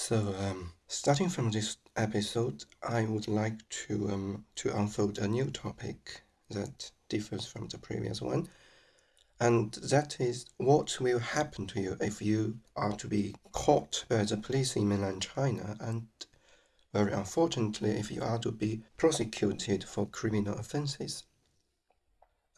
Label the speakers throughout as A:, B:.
A: So, um, starting from this episode, I would like to um, to unfold a new topic that differs from the previous one, and that is what will happen to you if you are to be caught by the police in mainland China, and very unfortunately, if you are to be prosecuted for criminal offenses.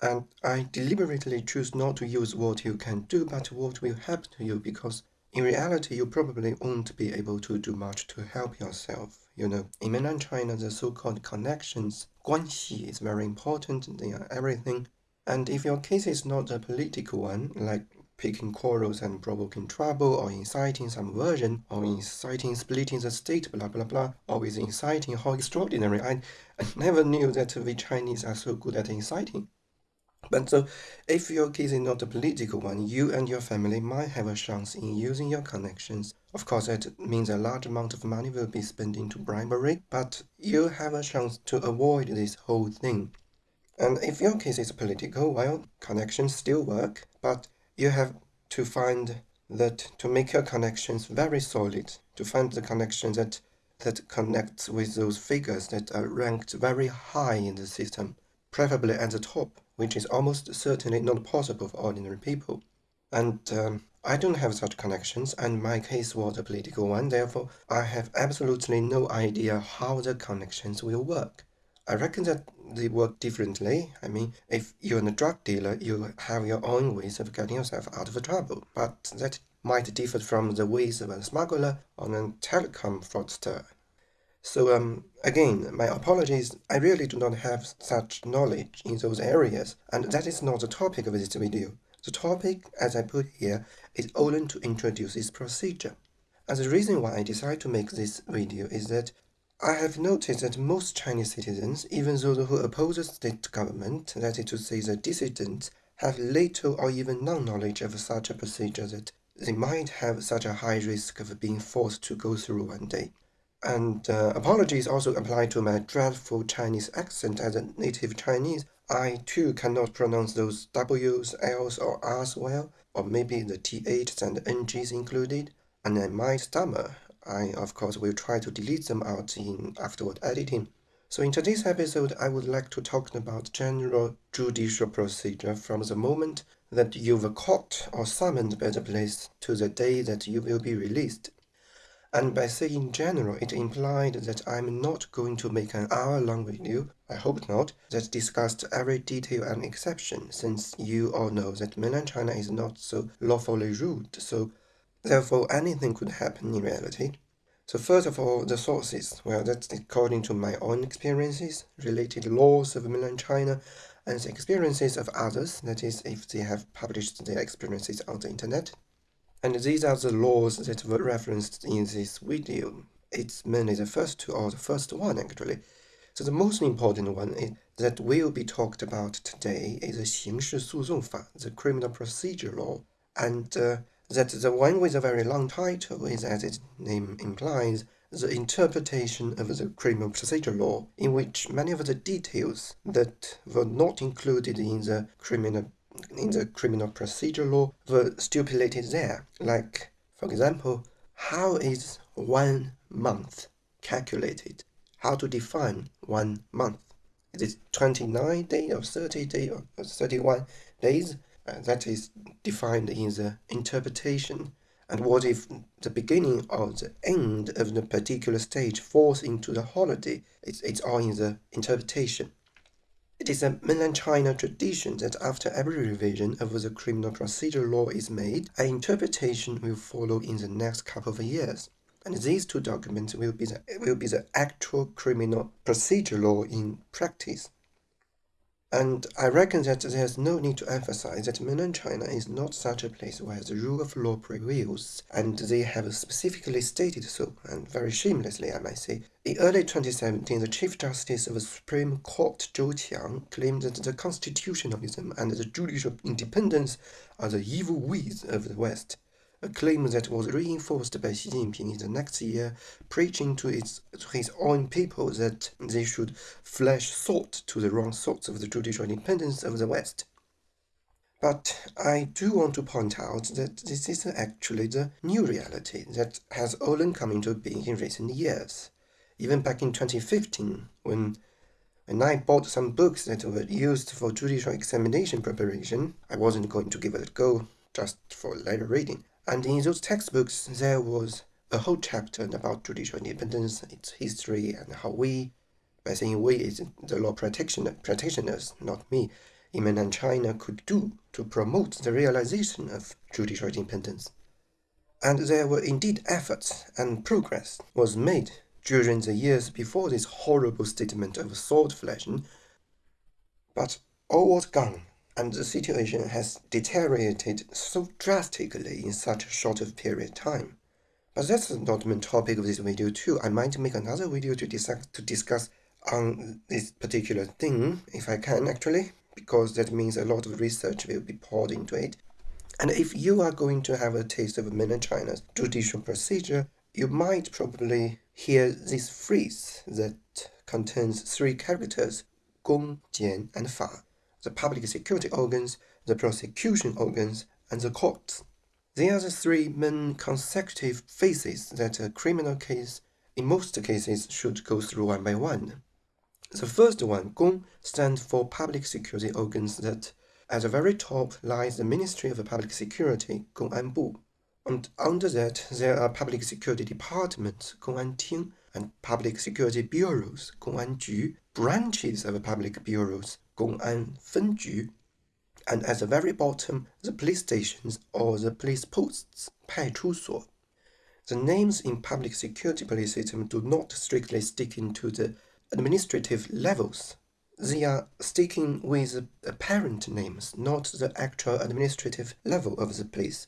A: And I deliberately choose not to use what you can do, but what will happen to you, because in reality, you probably won't be able to do much to help yourself. You know, in mainland China, the so-called connections, 关系 is very important. They are everything. And if your case is not a political one, like picking quarrels and provoking trouble, or inciting subversion, or inciting splitting the state, blah blah blah, always inciting, how extraordinary. I, I never knew that we Chinese are so good at inciting. But so, if your case is not a political one, you and your family might have a chance in using your connections. Of course, that means a large amount of money will be spent into bribery, but you have a chance to avoid this whole thing. And if your case is political, well, connections still work, but you have to find that to make your connections very solid, to find the connection that that connects with those figures that are ranked very high in the system, preferably at the top which is almost certainly not possible for ordinary people. And um, I don't have such connections, and my case was a political one, therefore I have absolutely no idea how the connections will work. I reckon that they work differently. I mean, if you're a drug dealer, you have your own ways of getting yourself out of trouble, but that might differ from the ways of a smuggler or a telecom fraudster. So um, again, my apologies, I really do not have such knowledge in those areas, and that is not the topic of this video. The topic, as I put here, is only to introduce this procedure. And the reason why I decided to make this video is that I have noticed that most Chinese citizens, even those who oppose the state government, that is to say the dissidents, have little or even no knowledge of such a procedure that they might have such a high risk of being forced to go through one day. And uh, apologies also apply to my dreadful Chinese accent as a native Chinese. I too cannot pronounce those W's, L's, or R's well, or maybe the THs and NGs included, and I might stammer. I, of course, will try to delete them out in afterward editing. So in today's episode, I would like to talk about general judicial procedure from the moment that you were caught or summoned by the police to the day that you will be released. And by saying general, it implied that I'm not going to make an hour-long video, I hope not, that discussed every detail and exception, since you all know that mainland China is not so lawfully ruled, so therefore anything could happen in reality. So first of all, the sources. Well, that's according to my own experiences, related laws of mainland China, and the experiences of others, that is, if they have published their experiences on the internet. And these are the laws that were referenced in this video. It's mainly the first two or the first one actually. So the most important one is, that will be talked about today is the 刑事诉讼法, the criminal procedure law. And uh, that the one with a very long title is, as its name implies, the interpretation of the criminal procedure law, in which many of the details that were not included in the criminal in the criminal procedure law were stipulated there. Like, for example, how is one month calculated? How to define one month? Is it 29 days or 30 days or 31 days? Uh, that is defined in the interpretation. And what if the beginning or the end of the particular stage falls into the holiday? It's, it's all in the interpretation. It is a mainland China tradition that after every revision of the criminal procedure law is made, an interpretation will follow in the next couple of years. And these two documents will be the, will be the actual criminal procedure law in practice. And I reckon that there's no need to emphasize that mainland China is not such a place where the rule of law prevails, and they have specifically stated so, and very shamelessly I might say. In early 2017, the Chief Justice of the Supreme Court, Zhou Qiang, claimed that the constitutionalism and the judicial independence are the evil ways of the West a claim that was reinforced by Xi Jinping in the next year, preaching to, its, to his own people that they should flash salt to the wrong sorts of the judicial independence of the West. But I do want to point out that this is actually the new reality that has only come into being in recent years. Even back in 2015, when when I bought some books that were used for judicial examination preparation, I wasn't going to give it a go just for later reading. And in those textbooks, there was a whole chapter about judicial independence, its history, and how we, by saying we is the law practitioner, practitioners, not me, in mainland China could do to promote the realization of judicial independence. And there were indeed efforts and progress was made during the years before this horrible statement of sword flashing, but all was gone, and the situation has deteriorated so drastically in such a short of period of time. But that's not the main topic of this video too. I might make another video to discuss to discuss on this particular thing, if I can actually, because that means a lot of research will be poured into it. And if you are going to have a taste of mainland China's judicial procedure, you might probably hear this phrase that contains three characters, Gong, Jian, and Fa, the public security organs, the prosecution organs, and the courts. They are the three main consecutive phases that a criminal case, in most cases, should go through one by one. The first one, Gong, stands for public security organs that at the very top lies the Ministry of Public Security, Gong'anbu. And under that, there are public security departments, Gong'anting, and public security bureaus, Gong'anju, branches of public bureaus, Gong'an Fenju, and at the very bottom, the police stations or the police posts, 派出所. The names in public security police system do not strictly stick into the administrative levels. They are sticking with the apparent names, not the actual administrative level of the police.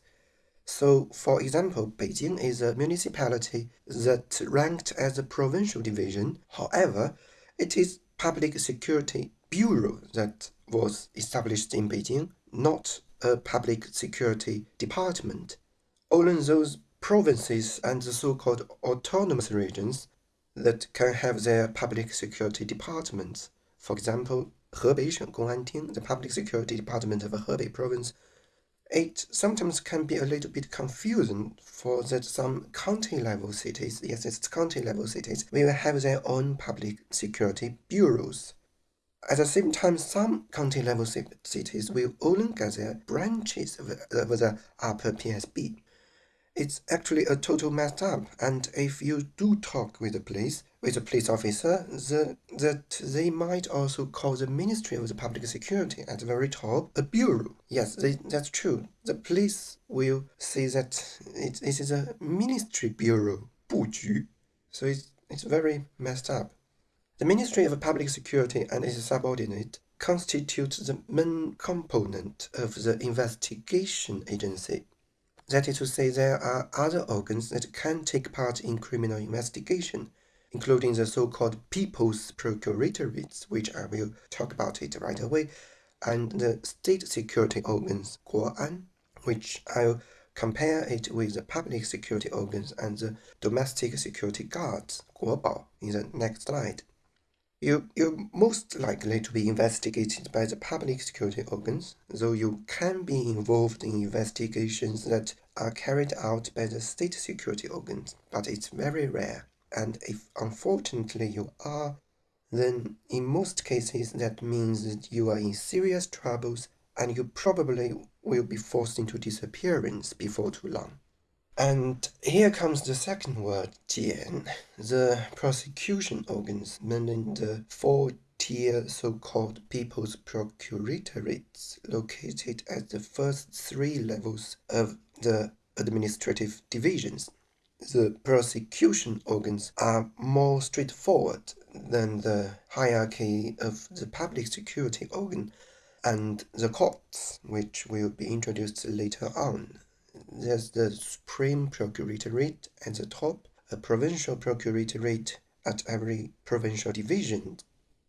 A: So, for example, Beijing is a municipality that ranked as a provincial division. However, it is public security bureau that was established in Beijing, not a public security department. All those provinces and the so-called autonomous regions that can have their public security departments. For example, Hebei Sheng Gong'anting, the public security department of Hebei province, it sometimes can be a little bit confusing for that some county level cities, yes, it's county level cities, will have their own public security bureaus. At the same time, some county level cities will only get their branches of, of the upper PSB it's actually a total messed up. And if you do talk with the police, with a police officer, the, that they might also call the Ministry of the Public Security at the very top a bureau. Yes, they, that's true. The police will say that it, it is a ministry bureau, 部局. So it's, it's very messed up. The Ministry of Public Security and its subordinate constitute the main component of the investigation agency that is to say, there are other organs that can take part in criminal investigation, including the so-called People's Procuratorates, which I will talk about it right away, and the state security organs, Guoan, which I'll compare it with the public security organs and the domestic security guards, Guobao, in the next slide. You, you're most likely to be investigated by the public security organs, though you can be involved in investigations that are carried out by the state security organs, but it's very rare. And if unfortunately you are, then in most cases that means that you are in serious troubles and you probably will be forced into disappearance before too long. And here comes the second word, jian, the prosecution organs, meaning the four-tier so-called people's procuratorates located at the first three levels of the administrative divisions. The prosecution organs are more straightforward than the hierarchy of the public security organ and the courts, which will be introduced later on. There's the Supreme Procuratorate at the top, a provincial procuratorate at every provincial division,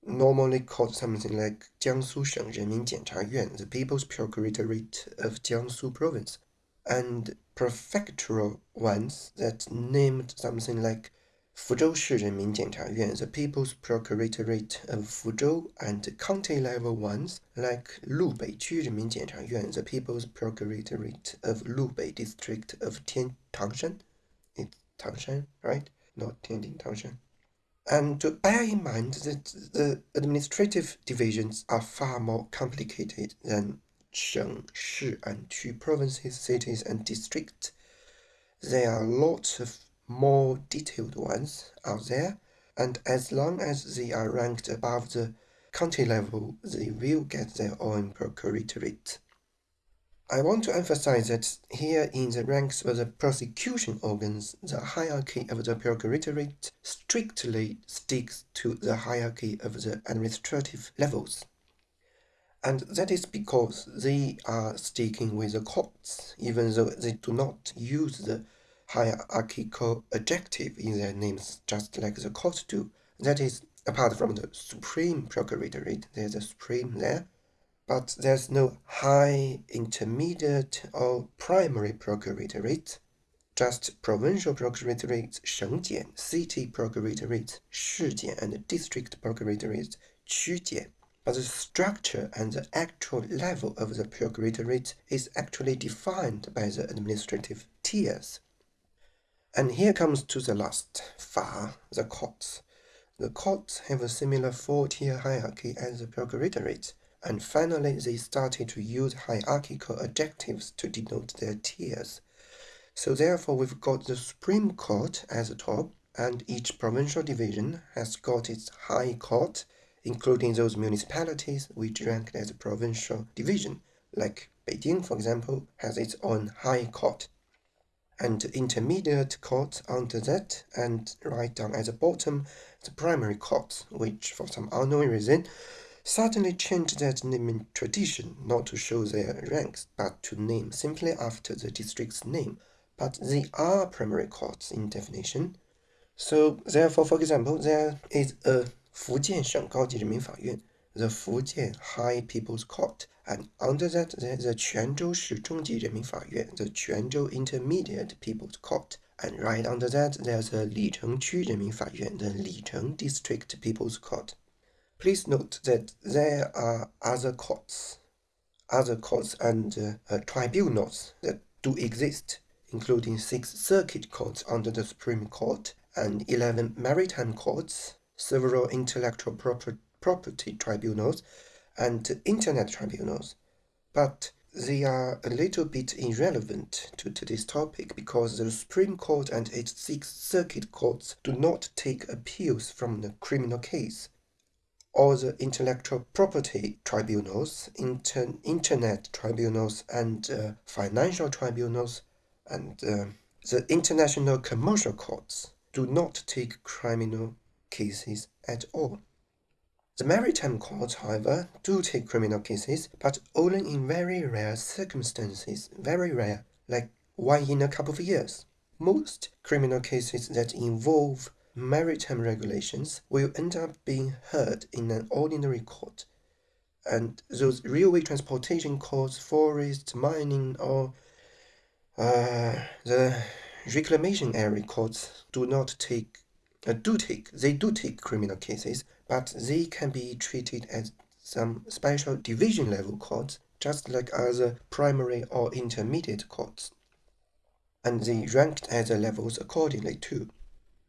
A: normally called something like Jiangsu Sheng Renmin Jianchayuan, the People's Procuratorate of Jiangsu Province, and prefectural ones that named something like Fuzhou Shirenmin Jiancha Yuan, the People's Procuratorate of Fuzhou, and county-level ones like Lubei Qurimin Yuan, the People's Procuratorate of Lubei District of Tian Tangshan. It's Tangshan, right? Not Tianjin Tangshan. And to bear in mind that the administrative divisions are far more complicated than 省, shi, and 区 provinces, cities, and districts. There are lots of more detailed ones out there, and as long as they are ranked above the county level, they will get their own procuratorate. I want to emphasize that here in the ranks of the prosecution organs, the hierarchy of the procuratorate strictly sticks to the hierarchy of the administrative levels. And that is because they are sticking with the courts, even though they do not use the hierarchical adjective in their names, just like the courts do. That is, apart from the supreme procuratorate, there's a supreme there, but there's no high, intermediate, or primary procuratorate, just provincial procuratorate, 省检, city procuratorate, 市检, and district procuratorate, 区检. But the structure and the actual level of the procuratorate is actually defined by the administrative tiers. And here comes to the last, Fa, the courts. The courts have a similar four-tier hierarchy as the procuratorate, and finally they started to use hierarchical adjectives to denote their tiers. So therefore we've got the Supreme Court as the top, and each provincial division has got its high court, including those municipalities which rank as a provincial division, like Beijing, for example, has its own high court and intermediate court under that, and right down at the bottom, the primary courts, which for some unknown reason suddenly changed that naming tradition not to show their ranks, but to name simply after the district's name. But they are primary courts in definition. So therefore, for example, there is a 福建省高级人民法院, the Fujian High People's Court, and under that the, the the Intermediate People's Court, and right under that there's the Lichengqu Renmin Yuan, the Licheng District People's Court. Please note that there are other courts, other courts and uh, uh, tribunals that do exist, including six circuit courts under the Supreme Court and 11 maritime courts several intellectual property tribunals and internet tribunals, but they are a little bit irrelevant to today's topic because the Supreme Court and its six circuit courts do not take appeals from the criminal case. All the intellectual property tribunals, inter internet tribunals, and uh, financial tribunals, and uh, the international commercial courts do not take criminal cases at all. The maritime courts, however, do take criminal cases, but only in very rare circumstances, very rare, like one in a couple of years. Most criminal cases that involve maritime regulations will end up being heard in an ordinary court. And those railway transportation courts, forest, mining, or uh, the reclamation area courts do not take, do take, they do take criminal cases, but they can be treated as some special division level courts, just like other primary or intermediate courts. And they ranked the levels accordingly too.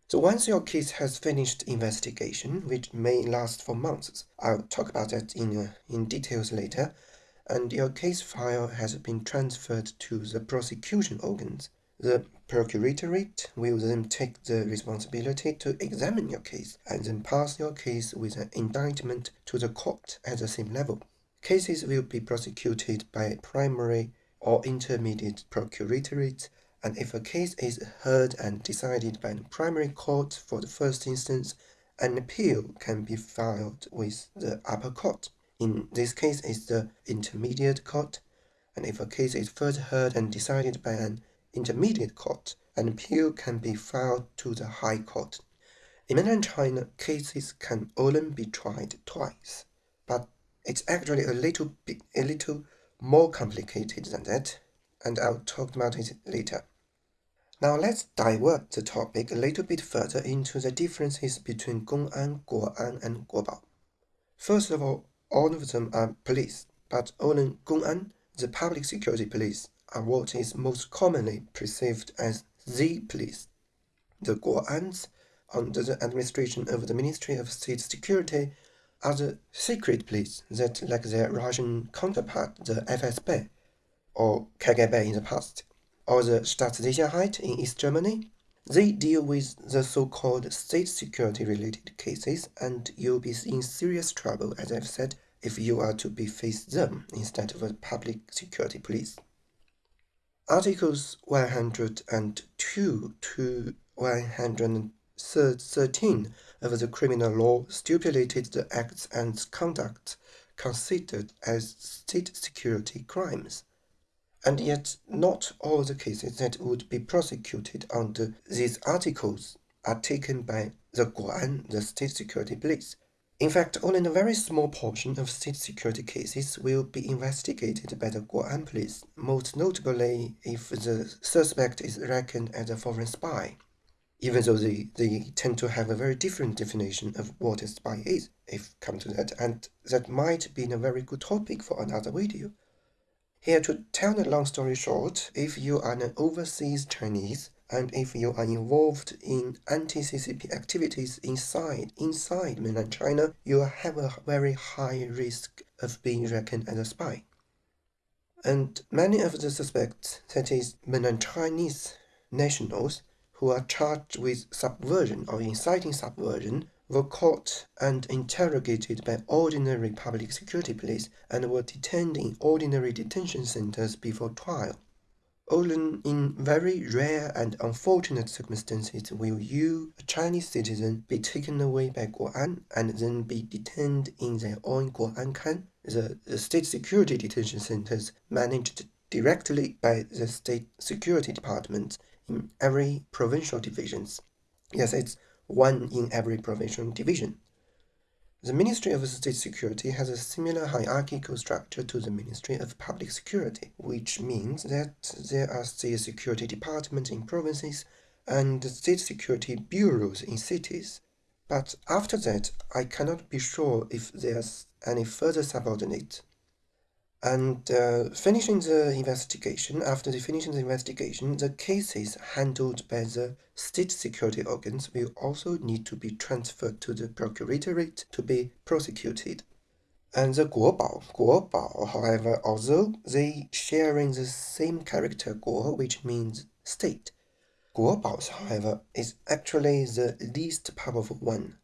A: So once your case has finished investigation, which may last for months, I'll talk about that in, uh, in details later, and your case file has been transferred to the prosecution organs, the procuratorate will then take the responsibility to examine your case and then pass your case with an indictment to the court at the same level. Cases will be prosecuted by primary or intermediate procuratorate, and if a case is heard and decided by the primary court for the first instance, an appeal can be filed with the upper court. In this case, it's the intermediate court, and if a case is first heard and decided by an intermediate court, an appeal can be filed to the High Court. In mainland China, cases can only be tried twice, but it's actually a little bit, a little more complicated than that, and I'll talk about it later. Now let's divert the topic a little bit further into the differences between Gong'an, Guo'an, and Guobao. First of all, all of them are police, but only Gong'an, the public security police, are what is most commonly perceived as the police. The Guo'ans, under the administration of the Ministry of State Security, are the secret police that, like their Russian counterpart, the FSB, or KGB in the past, or the Staatssicherheit in East Germany, they deal with the so-called state security-related cases, and you'll be in serious trouble, as I've said, if you are to be face them instead of a public security police. Articles 102 to 113 of the criminal law stipulated the acts and conduct considered as state security crimes. And yet, not all the cases that would be prosecuted under these articles are taken by the Guo'an, the state security police. In fact, only a very small portion of state security cases will be investigated by the Guo'an police, most notably if the suspect is reckoned as a foreign spy, even though they, they tend to have a very different definition of what a spy is, if come to that, and that might be a very good topic for another video. Here, to tell the long story short, if you are an overseas Chinese and if you are involved in anti-CCP activities inside inside mainland China, you have a very high risk of being reckoned as a spy. And many of the suspects, that is, mainland Chinese nationals, who are charged with subversion or inciting subversion, were caught and interrogated by ordinary public security police and were detained in ordinary detention centers before trial. Only in very rare and unfortunate circumstances will you, a Chinese citizen, be taken away by Guo'an and then be detained in their own Guo'an the, the state security detention centers managed directly by the state security department in every provincial divisions. Yes, it's one in every provincial division. The Ministry of State Security has a similar hierarchical structure to the Ministry of Public Security, which means that there are state security departments in provinces and state security bureaus in cities. But after that, I cannot be sure if there's any further subordinate and uh, finishing the investigation, after the finishing the investigation, the cases handled by the state security organs will also need to be transferred to the procuratorate to be prosecuted. And the Guobao, Guobao, however, although they sharing the same character Guo, which means state, Guobaos, however, is actually the least powerful one.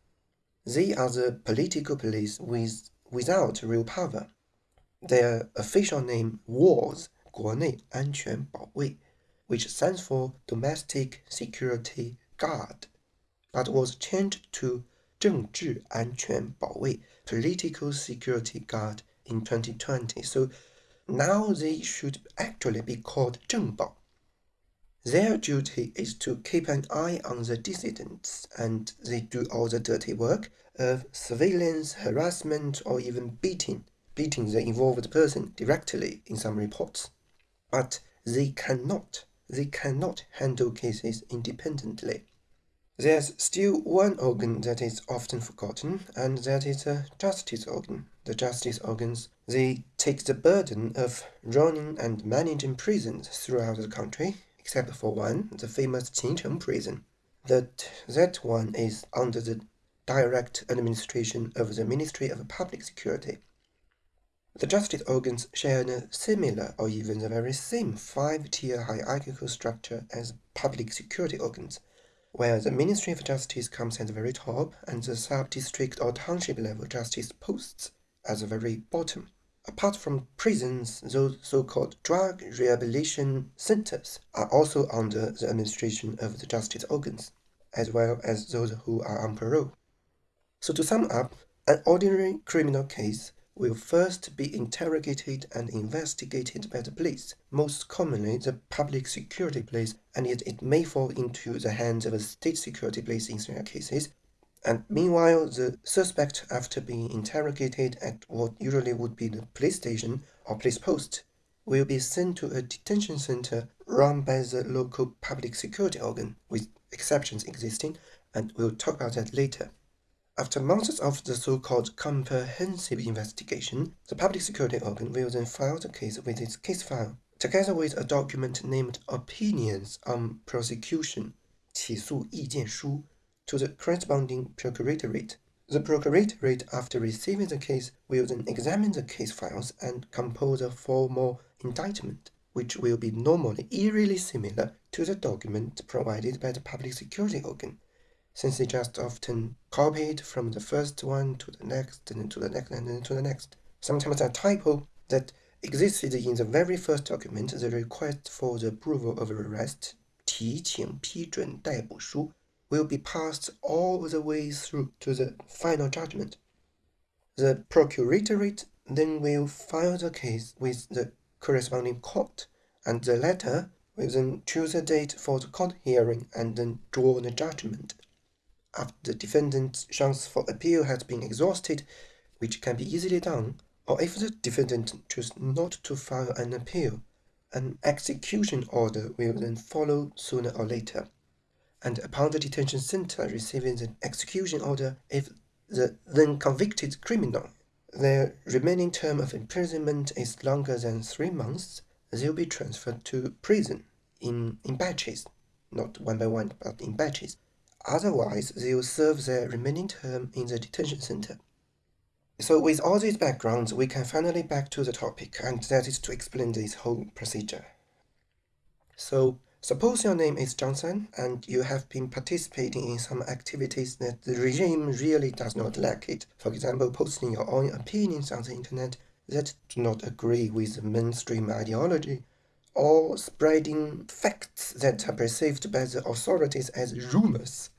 A: They are the political police with, without real power. Their official name was 国内安全保卫, which stands for Domestic Security Guard, but was changed to 政治安全保卫 Political Security Guard in 2020. So now they should actually be called 政保. Their duty is to keep an eye on the dissidents, and they do all the dirty work of surveillance, harassment, or even beating beating the involved person directly in some reports. But they cannot, they cannot handle cases independently. There's still one organ that is often forgotten, and that is the justice organ. The justice organs, they take the burden of running and managing prisons throughout the country, except for one, the famous Qincheng prison. That, that one is under the direct administration of the Ministry of Public Security. The justice organs share a similar or even the very same five-tier hierarchical structure as public security organs, where the Ministry of Justice comes at the very top and the sub-district or township level justice posts at the very bottom. Apart from prisons, those so-called drug rehabilitation centers are also under the administration of the justice organs, as well as those who are on parole. So to sum up, an ordinary criminal case will first be interrogated and investigated by the police, most commonly the public security police, and yet it may fall into the hands of a state security police in rare cases. And meanwhile, the suspect, after being interrogated at what usually would be the police station or police post, will be sent to a detention center run by the local public security organ, with exceptions existing, and we'll talk about that later. After months of the so-called comprehensive investigation, the public security organ will then file the case with its case file, together with a document named Opinions on Prosecution 起诉意见书 to the corresponding procuratorate. The procuratorate, after receiving the case, will then examine the case files and compose a formal indictment, which will be normally eerily similar to the document provided by the public security organ, since they just often copied from the first one to the next, and then to the next, and then to the next. Sometimes a typo that existed in the very first document, the request for the approval of arrest, 提请批准逮捕书 will be passed all the way through to the final judgment. The procuratorate then will file the case with the corresponding court, and the latter will then choose a date for the court hearing and then draw the judgment. After the defendant's chance for appeal has been exhausted, which can be easily done, or if the defendant chooses not to file an appeal, an execution order will then follow sooner or later and upon the detention center receiving the execution order, if the then convicted criminal, their remaining term of imprisonment is longer than three months, they'll be transferred to prison in, in batches, not one by one, but in batches. Otherwise, they'll serve their remaining term in the detention center. So with all these backgrounds, we can finally back to the topic, and that is to explain this whole procedure. So Suppose your name is Johnson and you have been participating in some activities that the regime really does not like it. For example, posting your own opinions on the internet that do not agree with the mainstream ideology, or spreading facts that are perceived by the authorities as rumors.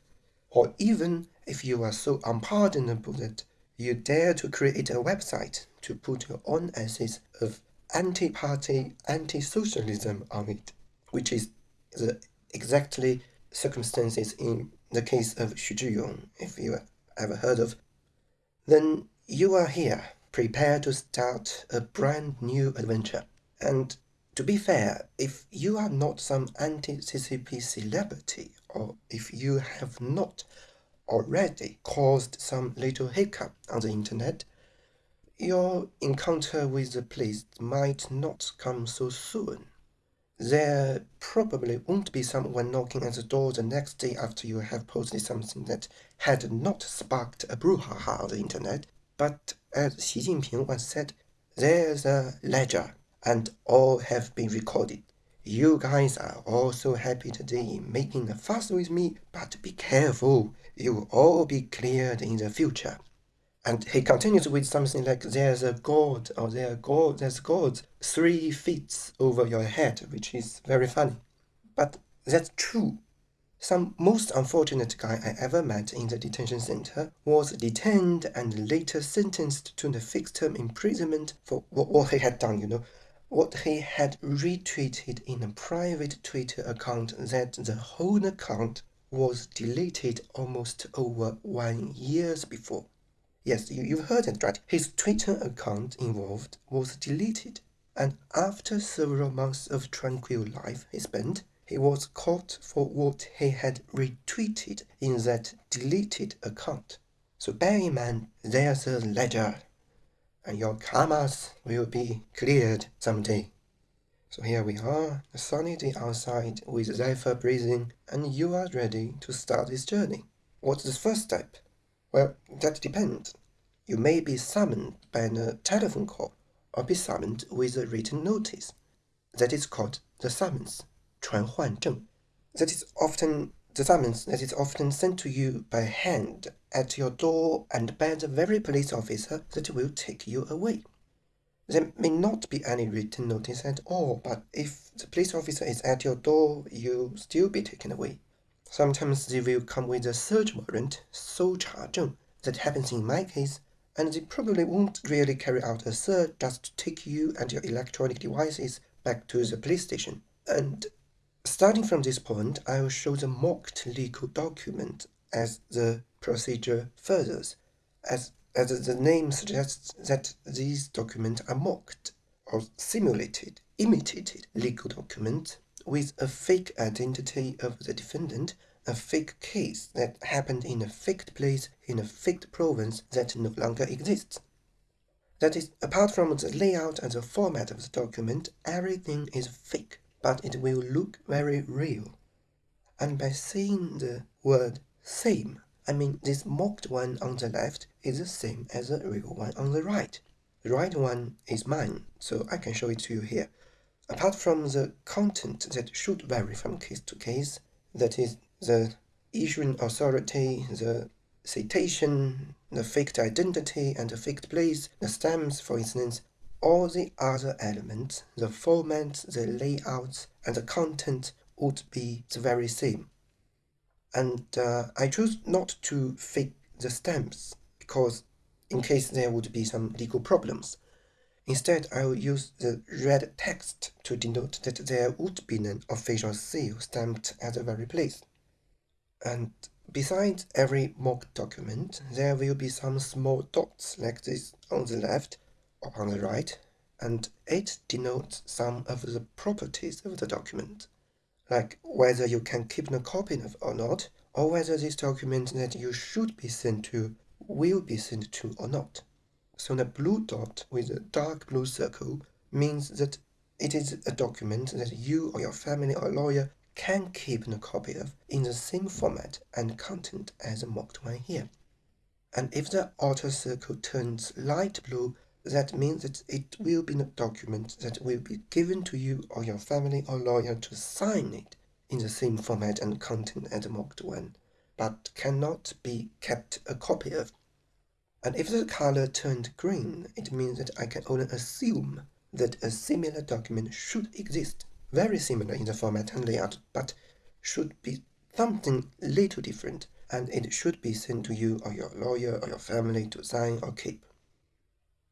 A: Or even if you are so unpardonable that you dare to create a website to put your own essays of anti-party, anti-socialism on it, which is the exactly circumstances in the case of Xu Zhiyong, if you ever heard of, then you are here, prepared to start a brand new adventure. And to be fair, if you are not some anti-CCP celebrity, or if you have not already caused some little hiccup on the internet, your encounter with the police might not come so soon. There probably won't be someone knocking at the door the next day after you have posted something that had not sparked a brouhaha on the internet, but as Xi Jinping once said, there's a ledger and all have been recorded. You guys are all so happy today making a fuss with me, but be careful, you will all be cleared in the future. And he continues with something like, there's a god, or there god, there's God three feet over your head, which is very funny. But that's true. Some most unfortunate guy I ever met in the detention center was detained and later sentenced to the fixed term imprisonment for what he had done, you know, what he had retweeted in a private Twitter account that the whole account was deleted almost over one years before. Yes, you, you've heard it right. His Twitter account involved was deleted, and after several months of tranquil life he spent, he was caught for what he had retweeted in that deleted account. So bear in mind, there's a ledger, and your karmas will be cleared someday. So here we are, a sunny day outside with Zephyr breathing, and you are ready to start this journey. What's the first step? Well, that depends. You may be summoned by a telephone call or be summoned with a written notice. That is called the summons, 传唤证. That is often the summons that is often sent to you by hand at your door and by the very police officer that will take you away. There may not be any written notice at all, but if the police officer is at your door, you'll still be taken away. Sometimes they will come with a search warrant, so charging. that happens in my case, and they probably won't really carry out a search just to take you and your electronic devices back to the police station. And starting from this point, I will show the mocked legal document as the procedure furthers, as, as the name suggests that these documents are mocked or simulated imitated legal documents with a fake identity of the defendant, a fake case that happened in a faked place in a faked province that no longer exists. That is, apart from the layout and the format of the document, everything is fake, but it will look very real. And by saying the word same, I mean this mocked one on the left is the same as the real one on the right. The right one is mine, so I can show it to you here. Apart from the content that should vary from case to case, that is, the issuing authority, the citation, the faked identity and the faked place, the stamps, for instance, all the other elements, the format, the layout, and the content would be the very same. And uh, I chose not to fake the stamps because in case there would be some legal problems. Instead, I will use the red text to denote that there would be an official seal stamped at the very place. And besides every mock document, there will be some small dots like this on the left or on the right, and it denotes some of the properties of the document, like whether you can keep a copy of or not, or whether this document that you should be sent to will be sent to or not. So the blue dot with a dark blue circle means that it is a document that you or your family or lawyer can keep a copy of in the same format and content as the mocked one here. And if the outer circle turns light blue, that means that it will be a document that will be given to you or your family or lawyer to sign it in the same format and content as the mocked one, but cannot be kept a copy of. And if the color turned green, it means that I can only assume that a similar document should exist, very similar in the format and layout, but should be something little different, and it should be sent to you or your lawyer or your family to sign or keep.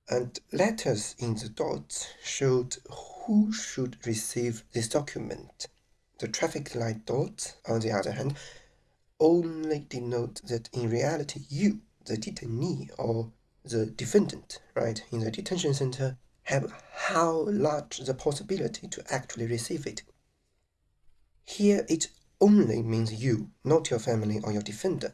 A: And letters in the dots showed who should receive this document. The traffic light dots, on the other hand, only denote that in reality you the detainee or the defendant, right, in the detention center have how large the possibility to actually receive it. Here it only means you, not your family or your defender,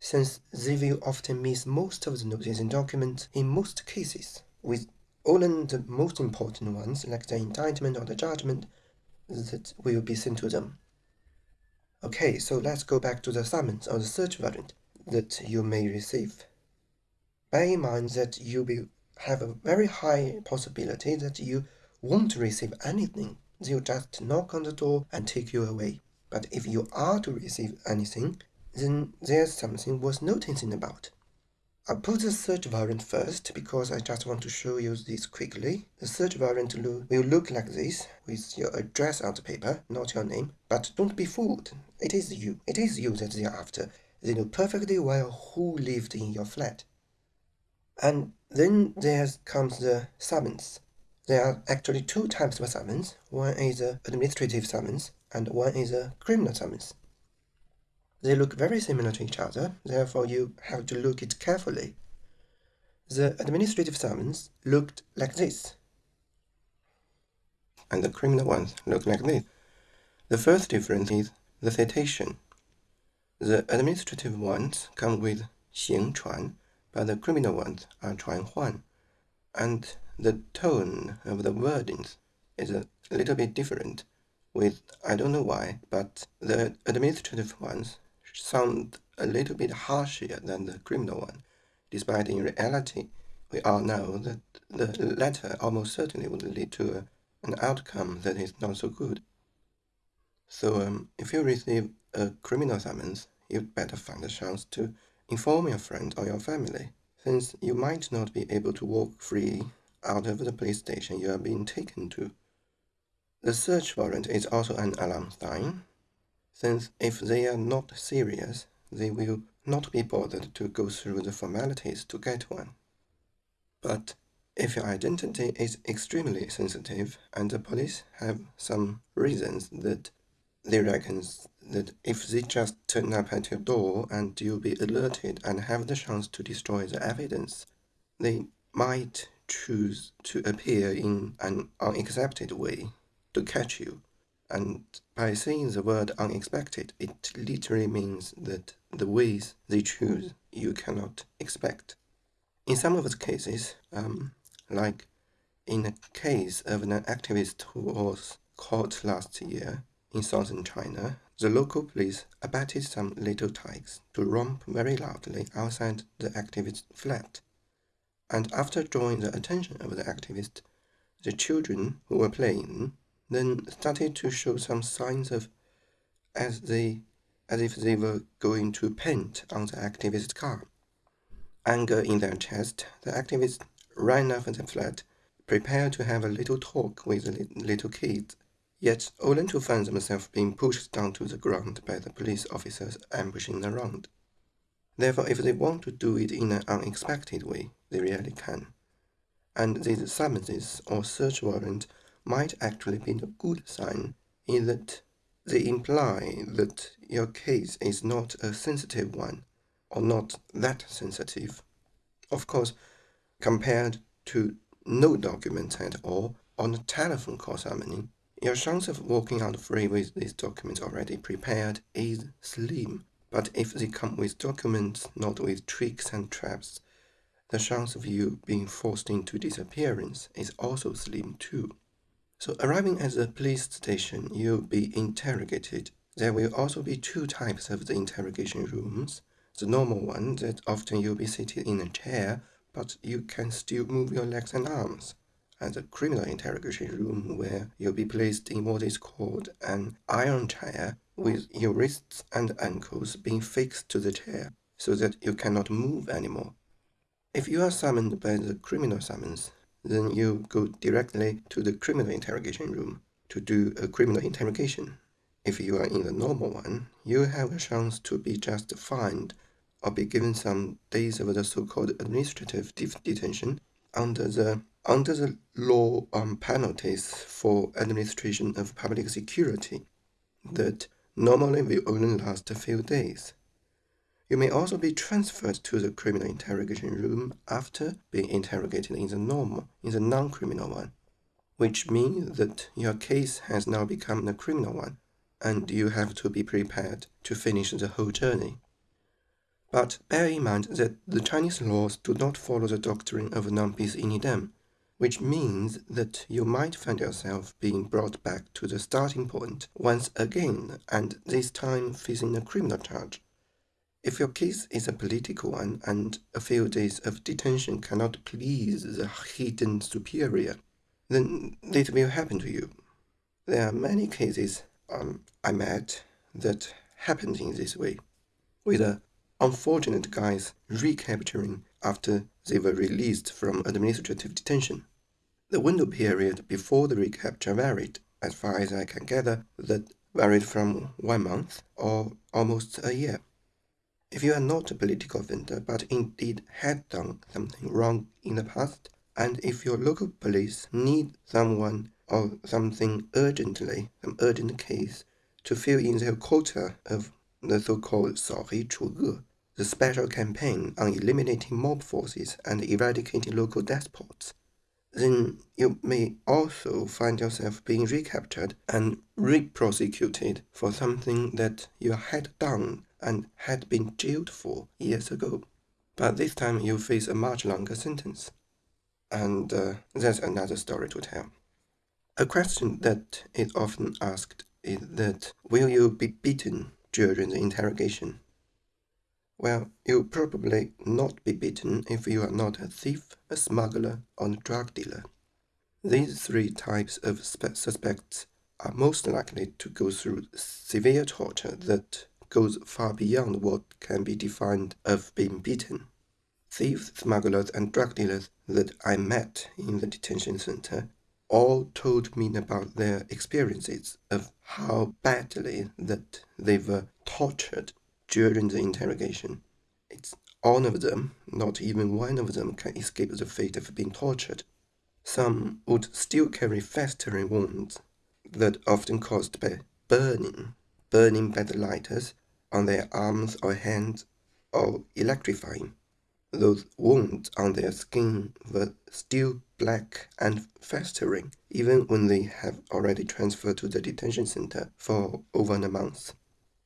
A: since they will often miss most of the notices and documents in most cases, with only the most important ones, like the indictment or the judgment, that will be sent to them. Okay, so let's go back to the summons or the search warrant that you may receive. Bear in mind that you will have a very high possibility that you won't receive anything. They'll just knock on the door and take you away. But if you are to receive anything, then there's something worth noticing about. I'll put the search warrant first because I just want to show you this quickly. The search warrant will look like this with your address on the paper, not your name. But don't be fooled. It is you. It is you that they are after. They know perfectly well who lived in your flat. And then there comes the summons. There are actually two types of summons. One is an administrative summons and one is a criminal summons. They look very similar to each other, therefore you have to look it carefully. The administrative summons looked like this. And the criminal ones look like this. The first difference is the citation. The administrative ones come with 行传, but the criminal ones are 传唤. And the tone of the wordings is a little bit different with, I don't know why, but the administrative ones sound a little bit harsher than the criminal one, despite in reality, we all know that the latter almost certainly would lead to a, an outcome that is not so good. So um, if you receive a criminal summons, you'd better find a chance to inform your friend or your family, since you might not be able to walk free out of the police station you are being taken to. The search warrant is also an alarm sign, since if they are not serious, they will not be bothered to go through the formalities to get one. But if your identity is extremely sensitive and the police have some reasons that they reckon that if they just turn up at your door and you'll be alerted and have the chance to destroy the evidence, they might choose to appear in an unaccepted way to catch you. And by saying the word unexpected, it literally means that the ways they choose you cannot expect. In some of the cases, um, like in the case of an activist who was caught last year in southern China, the local police abated some little tykes to romp very loudly outside the activist's flat. And after drawing the attention of the activist, the children who were playing then started to show some signs of as they as if they were going to paint on the activist's car. Anger in their chest, the activist ran off the flat, prepared to have a little talk with the little kids, yet only to find themselves being pushed down to the ground by the police officers ambushing around. Therefore, if they want to do it in an unexpected way, they really can. And these summonses or search warrant might actually be a good sign in that they imply that your case is not a sensitive one or not that sensitive. Of course, compared to no documents at all on a telephone call summoning, your chance of walking out free with these documents already prepared is slim. But if they come with documents not with tricks and traps, the chance of you being forced into disappearance is also slim too. So arriving at the police station, you'll be interrogated. There will also be two types of the interrogation rooms. The normal one that often you'll be seated in a chair, but you can still move your legs and arms. And the criminal interrogation room where you'll be placed in what is called an iron chair with your wrists and ankles being fixed to the chair so that you cannot move anymore. If you are summoned by the criminal summons, then you go directly to the criminal interrogation room to do a criminal interrogation. If you are in the normal one, you have a chance to be just fined or be given some days of the so-called administrative detention under the under the law on penalties for administration of public security that normally will only last a few days. You may also be transferred to the criminal interrogation room after being interrogated in the normal, in the non-criminal one, which means that your case has now become a criminal one, and you have to be prepared to finish the whole journey. But bear in mind that the Chinese laws do not follow the doctrine of non bis in idem, which means that you might find yourself being brought back to the starting point once again, and this time facing a criminal charge. If your case is a political one and a few days of detention cannot please the hidden superior, then it will happen to you. There are many cases um, I met that happened in this way, with the unfortunate guys recapturing after they were released from administrative detention. The window period before the recapture varied, as far as I can gather, that varied from one month or almost a year. If you are not a political offender but indeed had done something wrong in the past, and if your local police need someone or something urgently, some urgent case, to fill in their quota of the so-called 扫黑除恶, the special campaign on eliminating mob forces and eradicating local despots, then you may also find yourself being recaptured and re-prosecuted for something that you had done and had been jailed for years ago. But this time you face a much longer sentence. And uh, that's another story to tell. A question that is often asked is that will you be beaten during the interrogation? Well, you'll probably not be beaten if you are not a thief, a smuggler, or a drug dealer. These three types of suspects are most likely to go through severe torture that goes far beyond what can be defined of being beaten. Thieves, smugglers, and drug dealers that I met in the detention center all told me about their experiences of how badly that they were tortured during the interrogation. It's all of them, not even one of them can escape the fate of being tortured. Some would still carry festering wounds that often caused by burning, burning by the lighters on their arms or hands, or electrifying. those wounds on their skin were still black and festering, even when they have already transferred to the detention center for over a month.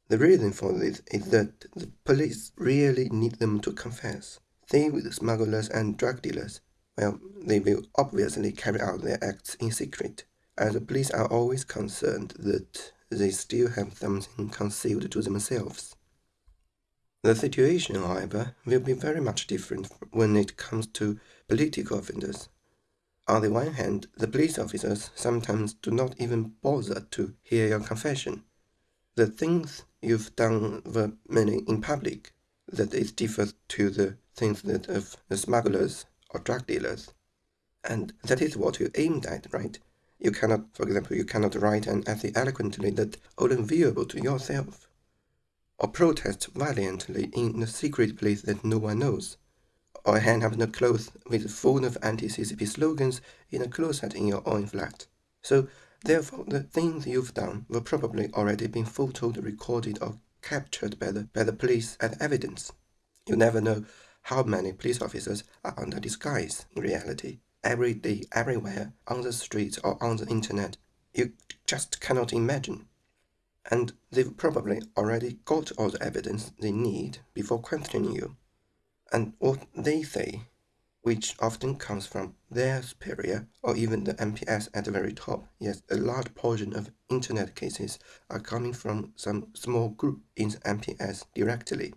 A: The reason for this is that the police really need them to confess. Thieves, smugglers, and drug dealers, well, they will obviously carry out their acts in secret, as the police are always concerned that they still have something concealed to themselves. The situation, however, will be very much different when it comes to political offenders. On the one hand, the police officers sometimes do not even bother to hear your confession. The things you've done were mainly in public, that it differs to the things that of the smugglers or drug dealers. And that is what you aimed at, right? You cannot, for example, you cannot write an essay eloquently that only viewable to yourself or protest valiantly in a secret place that no one knows, or hang up a cloth with a full of anti-CCP slogans in a closet in your own flat. So, therefore, the things you've done will probably already been photoed, recorded, or captured by the, by the police as evidence. You never know how many police officers are under disguise in reality. Every day, everywhere, on the streets or on the internet, you just cannot imagine and they've probably already got all the evidence they need before questioning you. And what they say, which often comes from their superior or even the MPS at the very top, yes, a large portion of internet cases are coming from some small group in the MPS directly.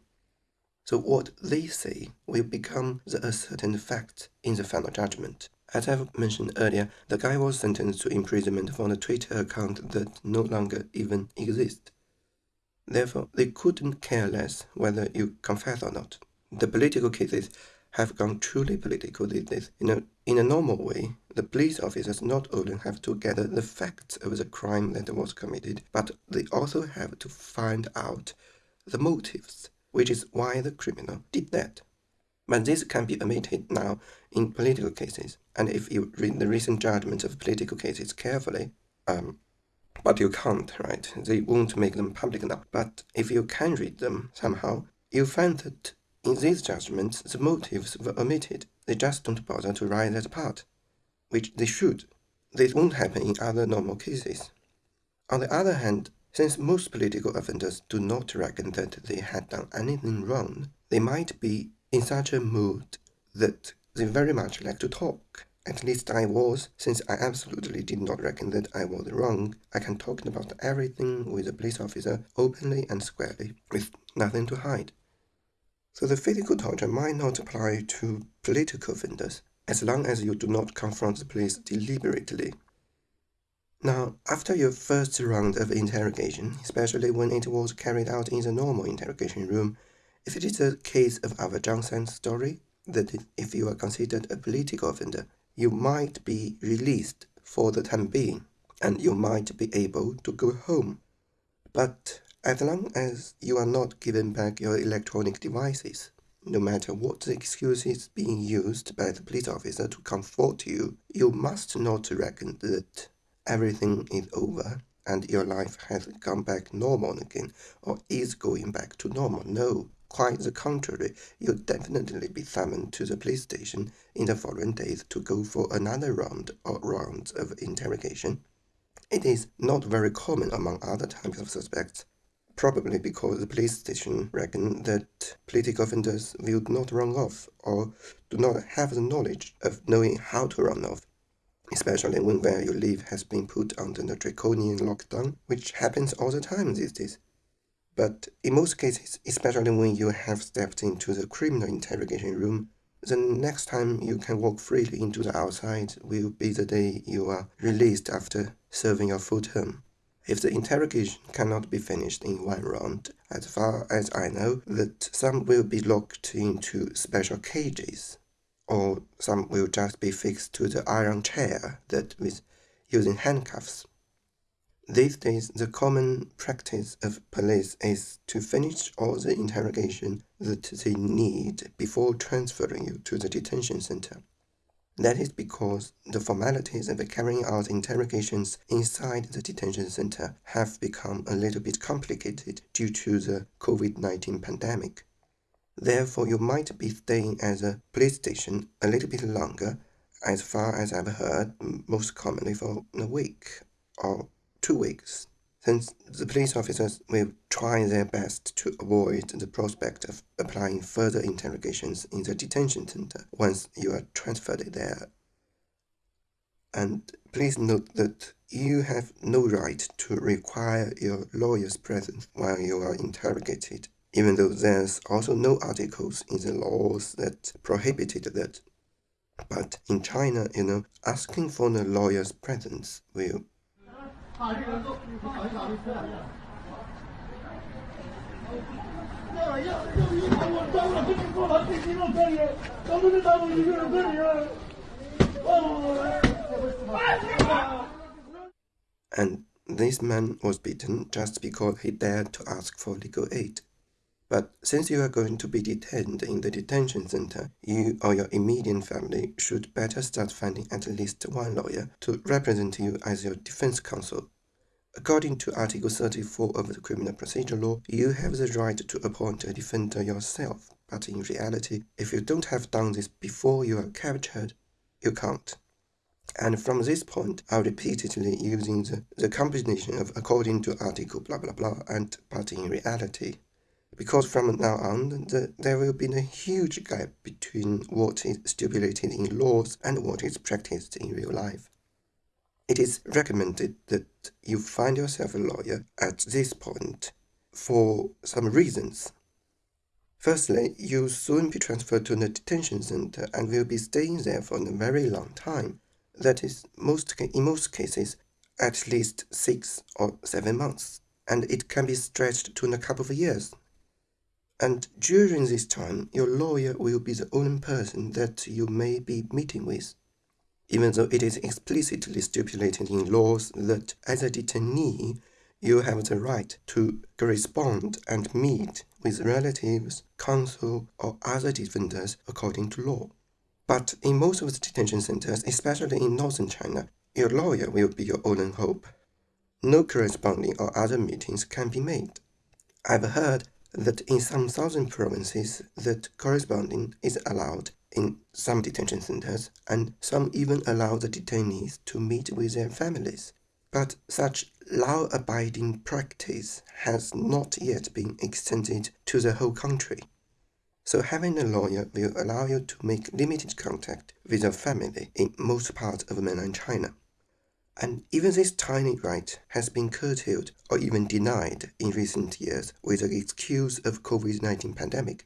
A: So what they say will become the ascertained fact in the final judgment. As I've mentioned earlier, the guy was sentenced to imprisonment for a Twitter account that no longer even exists. Therefore, they couldn't care less whether you confess or not. The political cases have gone truly political these days. In a, in a normal way, the police officers not only have to gather the facts of the crime that was committed, but they also have to find out the motives, which is why the criminal did that. But this can be omitted now in political cases. And if you read the recent judgments of political cases carefully, um, but you can't, right? They won't make them public enough. But if you can read them somehow, you find that in these judgments, the motives were omitted. They just don't bother to write that part, which they should. This won't happen in other normal cases. On the other hand, since most political offenders do not reckon that they had done anything wrong, they might be in such a mood that they very much like to talk. At least I was, since I absolutely did not reckon that I was wrong. I can talk about everything with a police officer openly and squarely, with nothing to hide. So the physical torture might not apply to political offenders, as long as you do not confront the police deliberately. Now, after your first round of interrogation, especially when it was carried out in the normal interrogation room, if it is a case of our Zhang San story, that if you are considered a political offender, you might be released for the time being, and you might be able to go home. But as long as you are not given back your electronic devices, no matter what the excuse is being used by the police officer to comfort you, you must not reckon that everything is over and your life has gone back normal again or is going back to normal. No, Quite the contrary, you'll definitely be summoned to the police station in the following days to go for another round or rounds of interrogation. It is not very common among other types of suspects, probably because the police station reckon that political offenders will not run off or do not have the knowledge of knowing how to run off especially when where you live has been put under the draconian lockdown, which happens all the time these days. But in most cases, especially when you have stepped into the criminal interrogation room, the next time you can walk freely into the outside will be the day you are released after serving your full term. If the interrogation cannot be finished in one round, as far as I know, that some will be locked into special cages, or some will just be fixed to the iron chair that with using handcuffs. These days, the common practice of police is to finish all the interrogation that they need before transferring you to the detention center. That is because the formalities of carrying out interrogations inside the detention center have become a little bit complicated due to the COVID 19 pandemic. Therefore, you might be staying at the police station a little bit longer, as far as I've heard, most commonly for a week or two weeks, since the police officers will try their best to avoid the prospect of applying further interrogations in the detention center once you are transferred there. And please note that you have no right to require your lawyer's presence while you are interrogated even though there's also no articles in the laws that prohibited that. But in China, you know, asking for the lawyer's presence will and this man was beaten just because he dared to ask for legal aid. But since you are going to be detained in the detention center, you or your immediate family should better start finding at least one lawyer to represent you as your defense counsel. According to Article 34 of the Criminal Procedure Law, you have the right to appoint a defender yourself, but in reality, if you don't have done this before you are captured, you can't. And from this point, I'm repeatedly using the, the combination of according to article blah blah blah and but in reality because from now on, the, there will be a huge gap between what is stipulated in laws and what is practiced in real life. It is recommended that you find yourself a lawyer at this point for some reasons. Firstly, you'll soon be transferred to the detention center and will be staying there for a very long time. That is, most in most cases, at least six or seven months, and it can be stretched to a couple of years. And during this time, your lawyer will be the only person that you may be meeting with, even though it is explicitly stipulated in laws that as a detainee, you have the right to correspond and meet with relatives, counsel, or other defenders according to law. But in most of the detention centers, especially in northern China, your lawyer will be your only hope. No corresponding or other meetings can be made. I've heard that in some southern provinces that corresponding is allowed in some detention centers and some even allow the detainees to meet with their families. But such law-abiding practice has not yet been extended to the whole country. So having a lawyer will allow you to make limited contact with your family in most parts of mainland China and even this tiny right has been curtailed or even denied in recent years with the excuse of COVID-19 pandemic.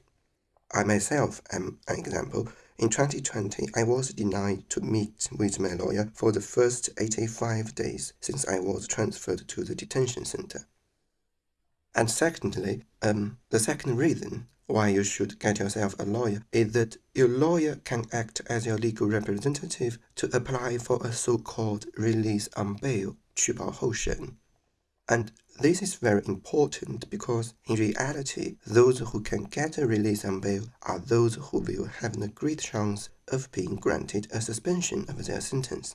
A: I myself am an example. In 2020, I was denied to meet with my lawyer for the first 85 days since I was transferred to the detention center. And secondly, um, the second reason why you should get yourself a lawyer is that your lawyer can act as your legal representative to apply for a so-called release on bail, 取保候审. And this is very important because in reality, those who can get a release on bail are those who will have a great chance of being granted a suspension of their sentence.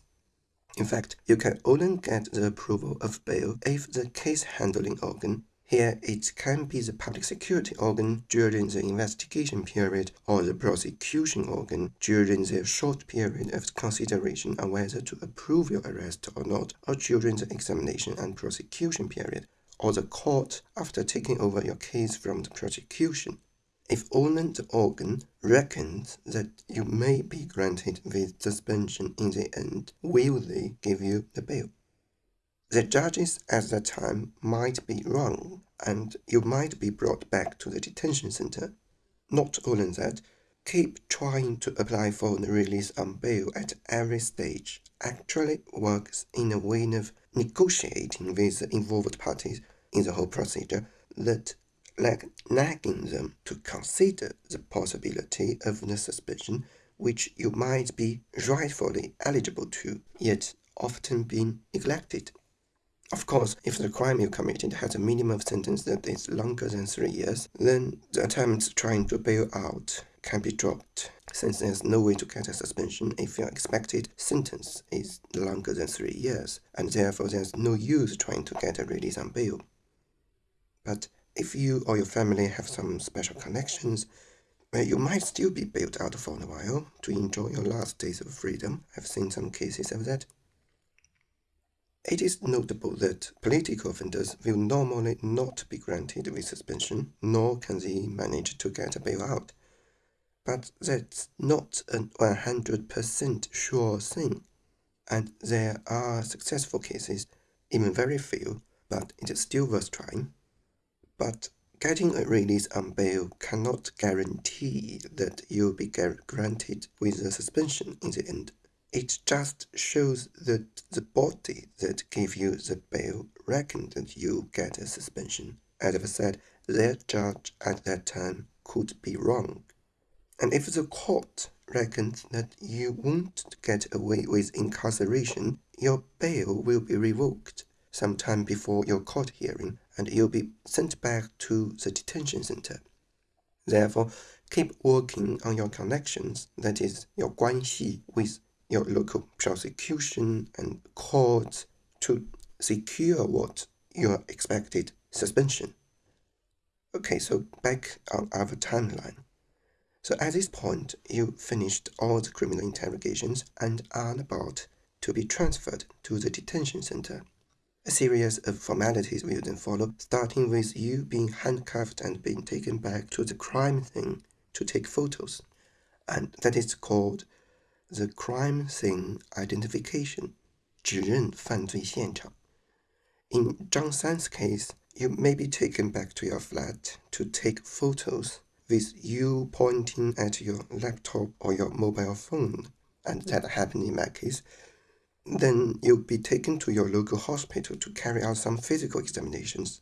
A: In fact, you can only get the approval of bail if the case handling organ here, it can be the public security organ during the investigation period or the prosecution organ during the short period of consideration on whether to approve your arrest or not, or during the examination and prosecution period, or the court after taking over your case from the prosecution. If only the organ reckons that you may be granted with suspension in the end, will they give you the bail? The judges at that time might be wrong and you might be brought back to the detention center. Not only that, keep trying to apply for the release on bail at every stage actually works in a way of negotiating with the involved parties in the whole procedure that like nagging them to consider the possibility of the suspension which you might be rightfully eligible to, yet often being neglected. Of course, if the crime you committed has a minimum sentence that is longer than three years, then the attempts trying to bail out can be dropped, since there's no way to get a suspension if your expected sentence is longer than three years, and therefore there's no use trying to get a release on bail. But if you or your family have some special connections, where you might still be bailed out for a while to enjoy your last days of freedom. I've seen some cases of that. It is notable that political offenders will normally not be granted with suspension, nor can they manage to get a bailout. But that's not a 100% sure thing, and there are successful cases, even very few, but it is still worth trying. But getting a release on bail cannot guarantee that you'll be granted with a suspension in the end. It just shows that the body that gave you the bail reckoned that you get a suspension. As I've said, their judge at that time could be wrong. And if the court reckons that you won't get away with incarceration, your bail will be revoked sometime before your court hearing and you'll be sent back to the detention center. Therefore, keep working on your connections, that is, your 关系 with your local prosecution and courts to secure what your expected suspension. Okay, so back on our timeline. So at this point, you finished all the criminal interrogations and are about to be transferred to the detention center. A series of formalities will then follow, starting with you being handcuffed and being taken back to the crime scene to take photos. And that is called the crime scene identification, 指认犯罪现场. In Zhang San's case, you may be taken back to your flat to take photos with you pointing at your laptop or your mobile phone, and that happened in my case. Then you'll be taken to your local hospital to carry out some physical examinations.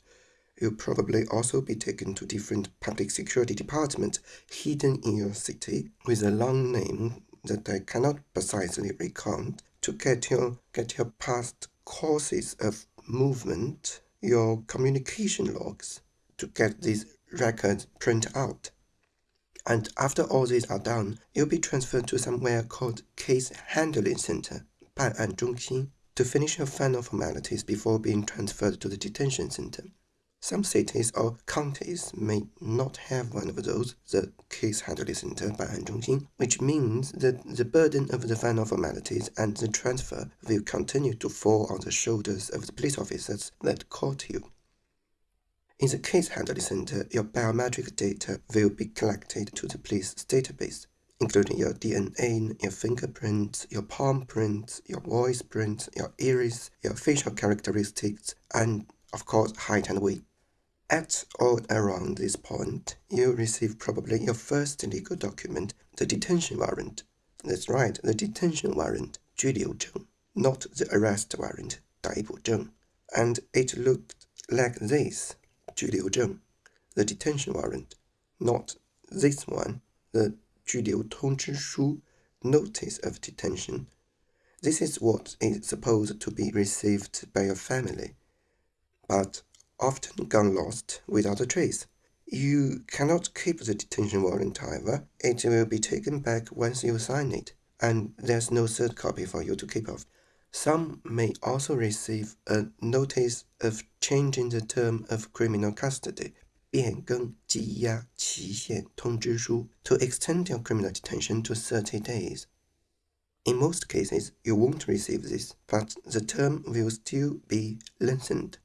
A: You'll probably also be taken to different public security departments hidden in your city with a long name that I cannot precisely recount to get your, get your past courses of movement, your communication logs, to get these records printed out. And after all these are done, you'll be transferred to somewhere called Case Handling Center, Ban'an Zhongxin, to finish your final formalities before being transferred to the detention center. Some cities or counties may not have one of those, the case handling center Ban'an Zhongxin, which means that the burden of the final formalities and the transfer will continue to fall on the shoulders of the police officers that caught you. In the case handling center, your biometric data will be collected to the police database, including your DNA, your fingerprints, your palm prints, your voice prints, your iris, your facial characteristics, and of course height and weight. At or around this point, you receive probably your first legal document, the detention warrant. That's right, the detention warrant, 拘留证, not the arrest warrant, 逮捕证. And it looked like this, 拘留证, the detention warrant, not this one, the 拘留通知书, notice of detention. This is what is supposed to be received by your family. But often gone lost without a trace. You cannot keep the detention warrant, however. It will be taken back once you sign it, and there's no third copy for you to keep of. Some may also receive a notice of changing the term of criminal custody, 变更羁押期限通知书, to extend your criminal detention to 30 days. In most cases, you won't receive this, but the term will still be lengthened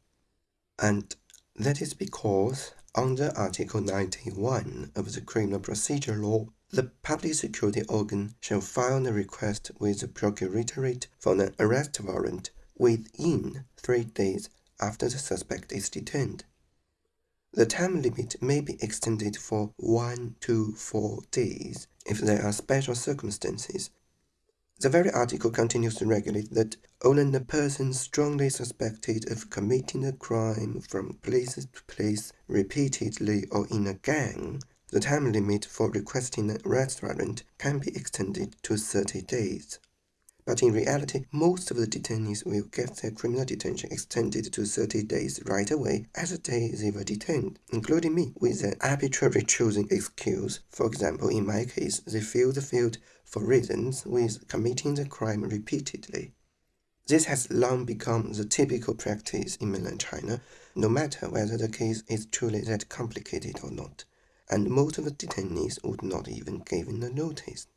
A: and that is because under Article 91 of the Criminal Procedure Law, the public security organ shall file a request with the procuratorate for an arrest warrant within three days after the suspect is detained. The time limit may be extended for one to four days if there are special circumstances the very article continues to regulate that only a person strongly suspected of committing a crime from place to place repeatedly or in a gang, the time limit for requesting a arrest warrant can be extended to 30 days. But in reality, most of the detainees will get their criminal detention extended to 30 days right away as the day they were detained, including me, with an arbitrary chosen excuse. For example, in my case, they filled the field for reasons with committing the crime repeatedly. This has long become the typical practice in mainland China, no matter whether the case is truly that complicated or not. and most of the detainees would not even given a notice.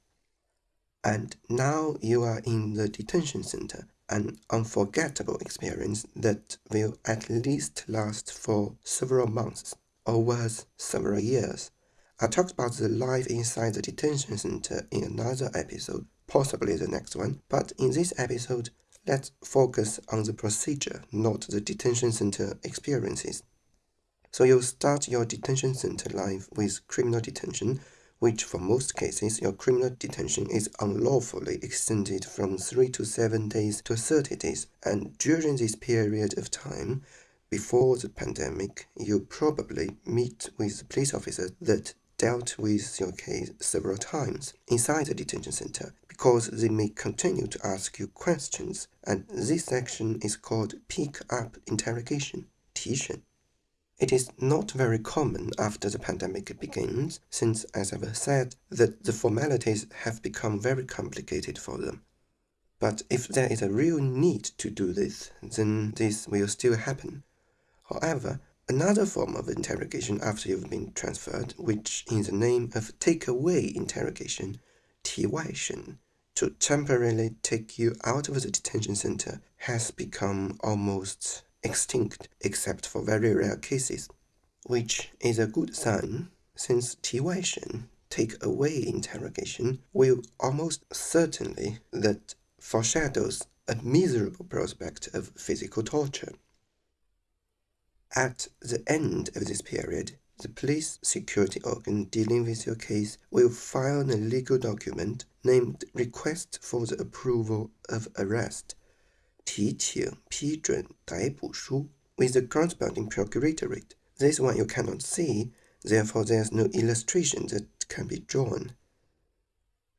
A: And now you are in the detention center, an unforgettable experience that will at least last for several months or worse, several years. I talked about the life inside the detention center in another episode, possibly the next one, but in this episode, let's focus on the procedure, not the detention center experiences. So you start your detention center life with criminal detention, which for most cases your criminal detention is unlawfully extended from 3 to 7 days to 30 days. And during this period of time, before the pandemic, you probably meet with the police officers that dealt with your case several times inside the detention center because they may continue to ask you questions, and this section is called pick up interrogation, 提审. It is not very common after the pandemic begins, since, as I've said, that the formalities have become very complicated for them. But if there is a real need to do this, then this will still happen. However, Another form of interrogation after you've been transferred, which is the name of takeaway interrogation, 提外审, to temporarily take you out of the detention center, has become almost extinct except for very rare cases, which is a good sign since 提外审, take away interrogation, will almost certainly that foreshadows a miserable prospect of physical torture. At the end of this period, the police security organ dealing with your case will file a legal document named Request for the Approval of Arrest 提请批准逮捕书 with the corresponding procuratorate. This one you cannot see, therefore there's no illustration that can be drawn.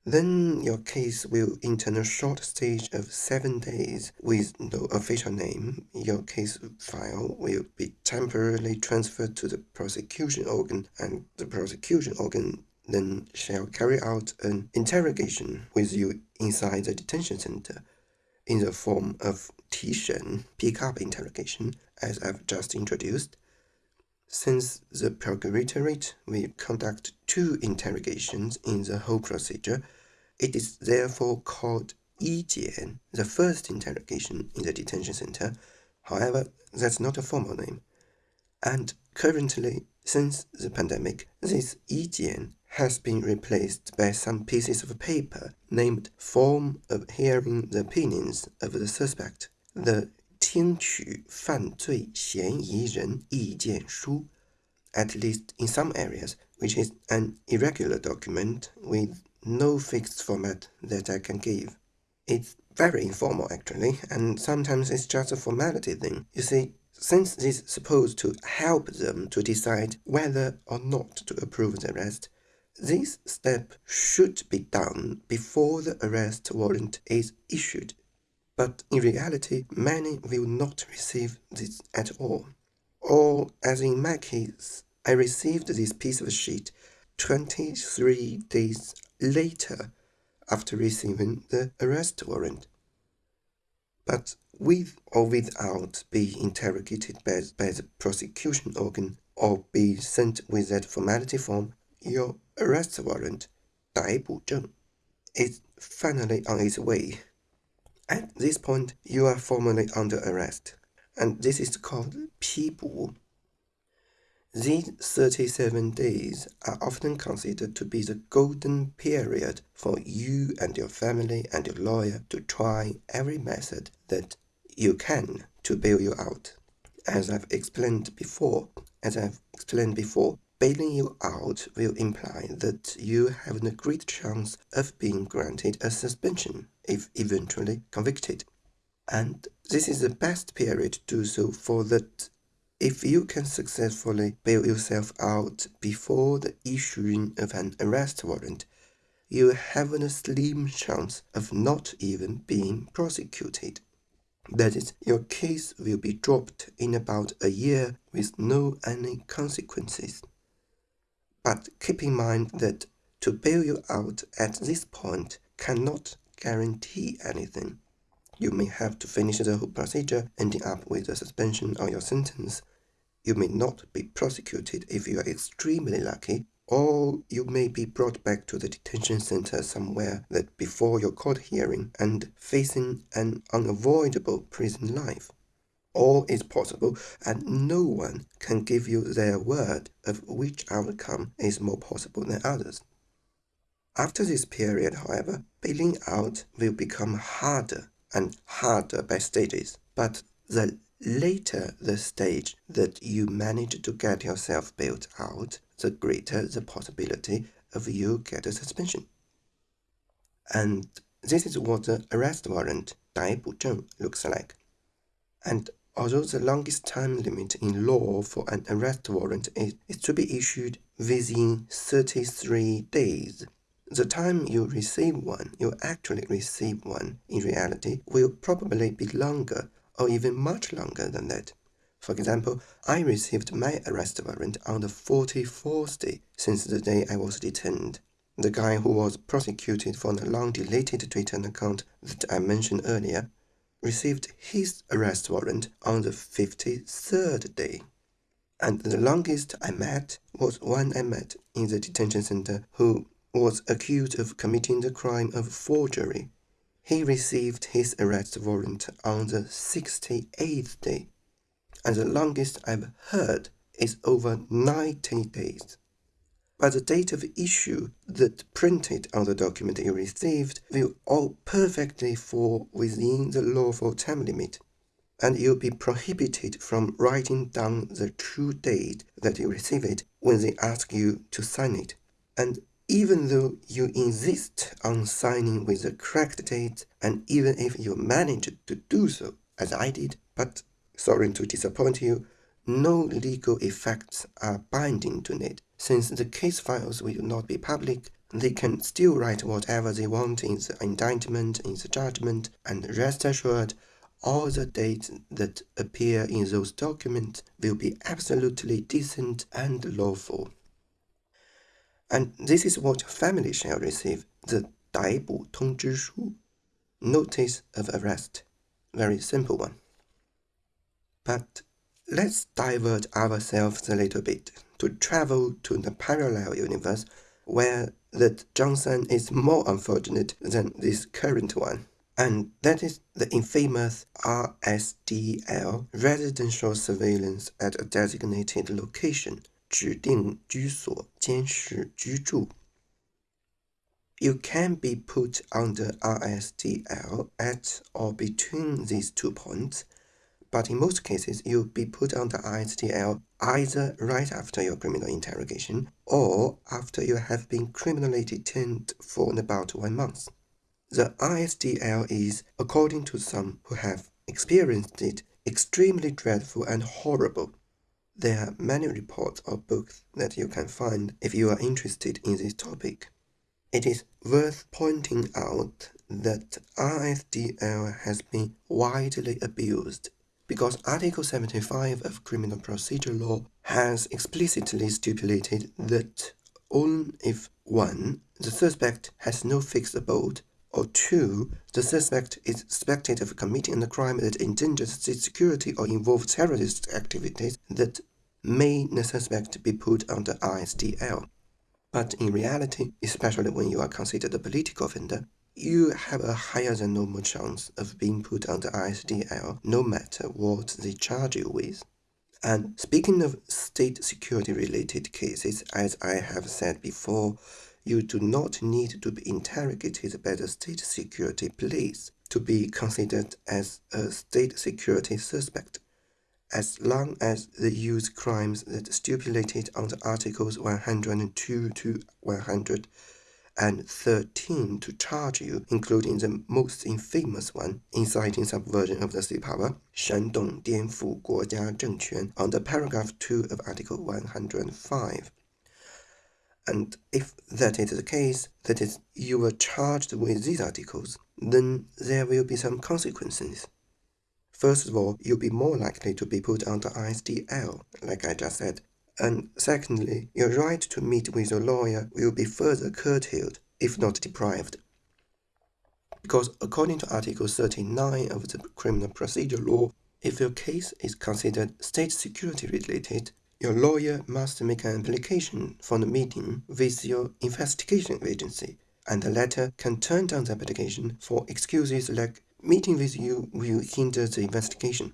A: Then your case will enter a short stage of seven days with no official name. Your case file will be temporarily transferred to the prosecution organ, and the prosecution organ then shall carry out an interrogation with you inside the detention center in the form of 提审 pick-up interrogation, as I've just introduced. Since the procuratorate will conduct two interrogations in the whole procedure, it is therefore called Yijian, the first interrogation in the detention center. However, that's not a formal name. And currently, since the pandemic, this Yijian has been replaced by some pieces of paper named Form of Hearing the Opinions of the Suspect. The 听取犯罪嫌疑人意见书, at least in some areas, which is an irregular document with no fixed format that I can give. It's very informal actually, and sometimes it's just a formality thing. You see, since this is supposed to help them to decide whether or not to approve the arrest, this step should be done before the arrest warrant is issued, but in reality, many will not receive this at all. Or, as in my case, I received this piece of sheet 23 days later after receiving the arrest warrant. But with or without being interrogated by, by the prosecution organ or be sent with that formality form, your arrest warrant, 逮捕证, is finally on its way. At this point, you are formally under arrest, and this is called 批捕. These 37 days are often considered to be the golden period for you and your family and your lawyer to try every method that you can to bail you out. As I've explained before, as I've explained before, bailing you out will imply that you have a great chance of being granted a suspension if eventually convicted. And this is the best period to do so for that if you can successfully bail yourself out before the issuing of an arrest warrant, you have a slim chance of not even being prosecuted. That is, your case will be dropped in about a year with no any consequences. But keep in mind that to bail you out at this point cannot guarantee anything. You may have to finish the whole procedure, ending up with a suspension or your sentence. You may not be prosecuted if you are extremely lucky, or you may be brought back to the detention center somewhere that before your court hearing and facing an unavoidable prison life. All is possible, and no one can give you their word of which outcome is more possible than others. After this period, however, bailing out will become harder and harder by stages, but the later the stage that you manage to get yourself bailed out, the greater the possibility of you get a suspension. And this is what the arrest warrant 逮捕证 looks like. And although the longest time limit in law for an arrest warrant is, is to be issued within 33 days, the time you receive one, you actually receive one in reality, will probably be longer or even much longer than that. For example, I received my arrest warrant on the 44th day since the day I was detained. The guy who was prosecuted for the long-deleted Twitter account that I mentioned earlier received his arrest warrant on the 53rd day. And the longest I met was one I met in the detention center who was accused of committing the crime of forgery he received his arrest warrant on the 68th day, and the longest I've heard is over 90 days. By the date of issue that printed on the document you received will all perfectly fall within the lawful time limit, and you'll be prohibited from writing down the true date that you receive it when they ask you to sign it. And even though you insist on signing with the correct date, and even if you manage to do so, as I did, but sorry to disappoint you, no legal effects are binding to it. Since the case files will not be public, they can still write whatever they want in the indictment, in the judgment, and rest assured, all the dates that appear in those documents will be absolutely decent and lawful. And this is what family shall receive, the Daibu Tongzhi Shu, notice of arrest. Very simple one. But let's divert ourselves a little bit to travel to the parallel universe where the Zhang San is more unfortunate than this current one. And that is the infamous RSDL residential surveillance at a designated location 指定居所监视居住。You can be put under RSDL at or between these two points, but in most cases you'll be put under RSDL either right after your criminal interrogation or after you have been criminally detained for about one month. The RSDL is, according to some who have experienced it, extremely dreadful and horrible there are many reports or books that you can find if you are interested in this topic. It is worth pointing out that RSDL has been widely abused because Article 75 of Criminal Procedure Law has explicitly stipulated that only if 1. The suspect has no fixed abode, or 2. The suspect is suspected of committing a crime that endangers state security or involves terrorist activities that may the suspect be put under RSDL. But in reality, especially when you are considered a political offender, you have a higher than normal chance of being put under RSDL no matter what they charge you with. And speaking of state security related cases, as I have said before, you do not need to be interrogated by the state security police to be considered as a state security suspect as long as they use crimes that stipulated under Articles 102 to 113 to charge you, including the most infamous one, inciting subversion of the state power, 煽动颠覆国家政权, under paragraph 2 of Article 105. And if that is the case, that is, you were charged with these articles, then there will be some consequences. First of all, you'll be more likely to be put under RSDL, like I just said. And secondly, your right to meet with a lawyer will be further curtailed, if not deprived. Because according to Article 39 of the Criminal Procedure Law, if your case is considered state security related, your lawyer must make an application for the meeting with your investigation agency, and the latter can turn down the application for excuses like meeting with you will hinder the investigation.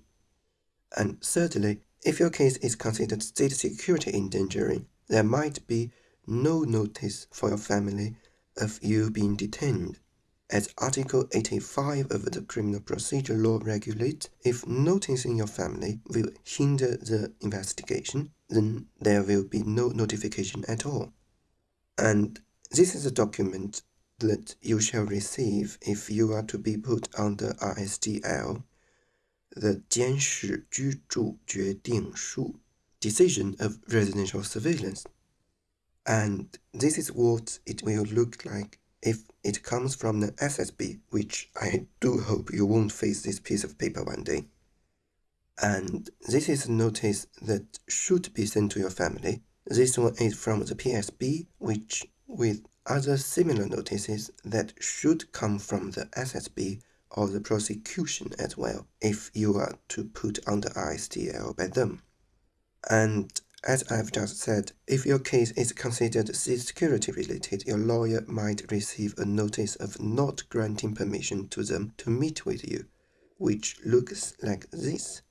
A: And thirdly, if your case is considered state security endangering, there might be no notice for your family of you being detained. As Article 85 of the Criminal Procedure Law regulates, if noticing your family will hinder the investigation, then there will be no notification at all. And this is a document that you shall receive if you are to be put under RSDL, the 监视居住决定书 Decision of Residential Surveillance. And this is what it will look like if it comes from the SSB, which I do hope you won't face this piece of paper one day. And this is a notice that should be sent to your family. This one is from the PSB, which, with other similar notices that should come from the SSB or the prosecution as well, if you are to put under RSDL by them. And as I've just said, if your case is considered security related, your lawyer might receive a notice of not granting permission to them to meet with you, which looks like this.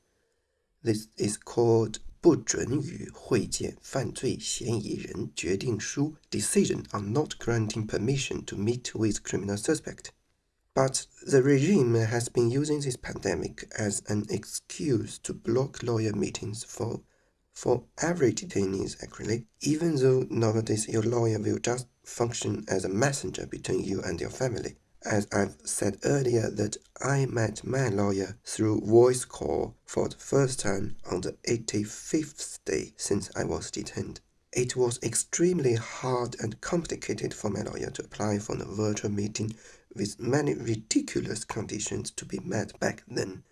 A: This is called 不准予会见犯罪嫌疑人决定书 decision on not granting permission to meet with criminal suspect. But the regime has been using this pandemic as an excuse to block lawyer meetings for for every detainees actually, even though nowadays your lawyer will just function as a messenger between you and your family. As I've said earlier that I met my lawyer through voice call for the first time on the 85th day since I was detained. It was extremely hard and complicated for my lawyer to apply for a virtual meeting with many ridiculous conditions to be met back then.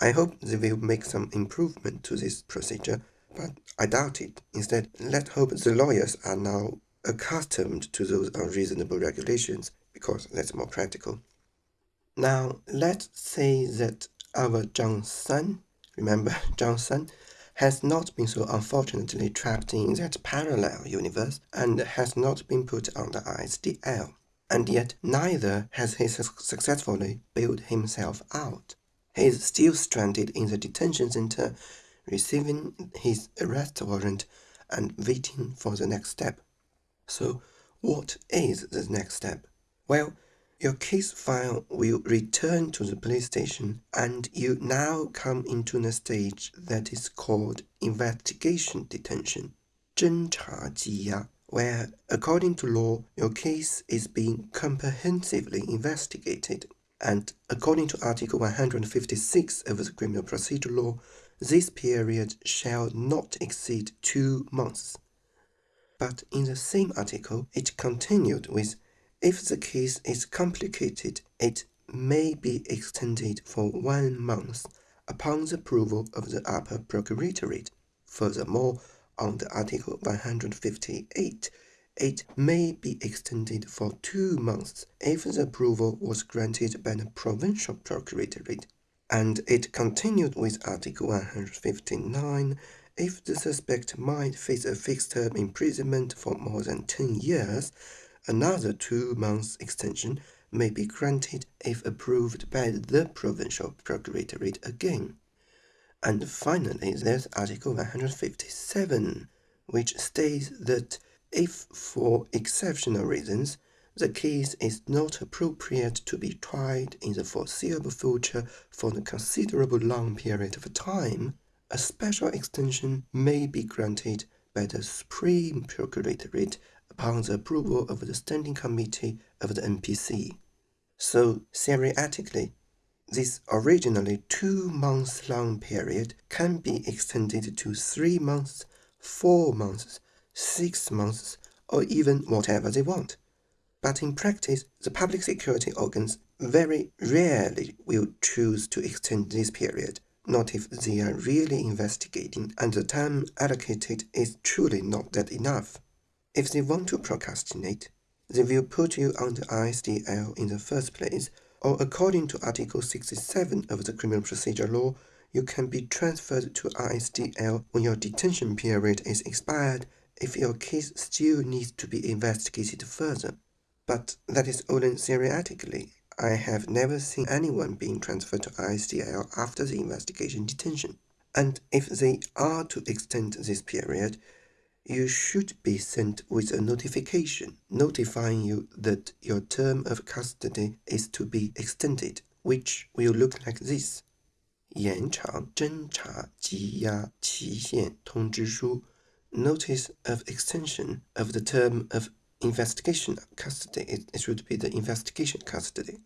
A: I hope they will make some improvement to this procedure but I doubt it. Instead, let's hope the lawyers are now accustomed to those unreasonable regulations because that's more practical. Now, let's say that our San, remember San, has not been so unfortunately trapped in that parallel universe and has not been put under RSDL. And yet, neither has he successfully bailed himself out. He is still stranded in the detention center receiving his arrest warrant and waiting for the next step. So, what is the next step? Well, your case file will return to the police station and you now come into the stage that is called investigation detention, 侦查羁押, where, according to law, your case is being comprehensively investigated. And according to Article 156 of the Criminal Procedure Law, this period shall not exceed two months. But in the same article, it continued with if the case is complicated, it may be extended for one month upon the approval of the upper procuratorate. Furthermore, under Article 158, it may be extended for two months if the approval was granted by the provincial procuratorate and it continued with Article 159 if the suspect might face a fixed term imprisonment for more than 10 years, another two months extension may be granted if approved by the provincial procuratorate again. And finally, there's Article 157, which states that if for exceptional reasons the case is not appropriate to be tried in the foreseeable future for a considerable long period of time, a special extension may be granted by the Supreme Procuratorate upon the approval of the Standing Committee of the NPC. So, theoretically, this originally two months long period can be extended to three months, four months, six months, or even whatever they want. But in practice, the public security organs very rarely will choose to extend this period, not if they are really investigating and the time allocated is truly not that enough. If they want to procrastinate, they will put you under RSDL in the first place, or according to Article 67 of the Criminal Procedure Law, you can be transferred to RSDL when your detention period is expired if your case still needs to be investigated further. But that is only theoretically. I have never seen anyone being transferred to RSDL after the investigation detention. And if they are to extend this period, you should be sent with a notification notifying you that your term of custody is to be extended, which will look like this. 延长侦查羁押期限通知书 Notice of extension of the term of investigation custody. It, it should be the investigation custody.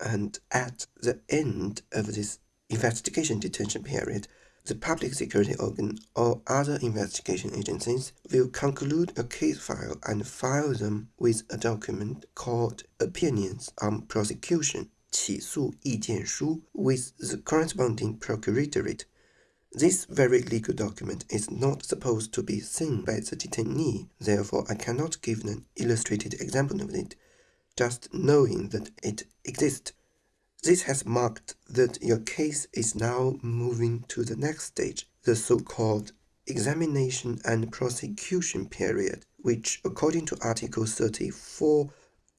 A: And at the end of this investigation detention period, the public security organ or other investigation agencies will conclude a case file and file them with a document called Opinions on Prosecution 起诉意见书 with the corresponding procuratorate. This very legal document is not supposed to be seen by the detainee, therefore I cannot give an illustrated example of it. Just knowing that it exists this has marked that your case is now moving to the next stage, the so-called examination and prosecution period, which according to Article 34,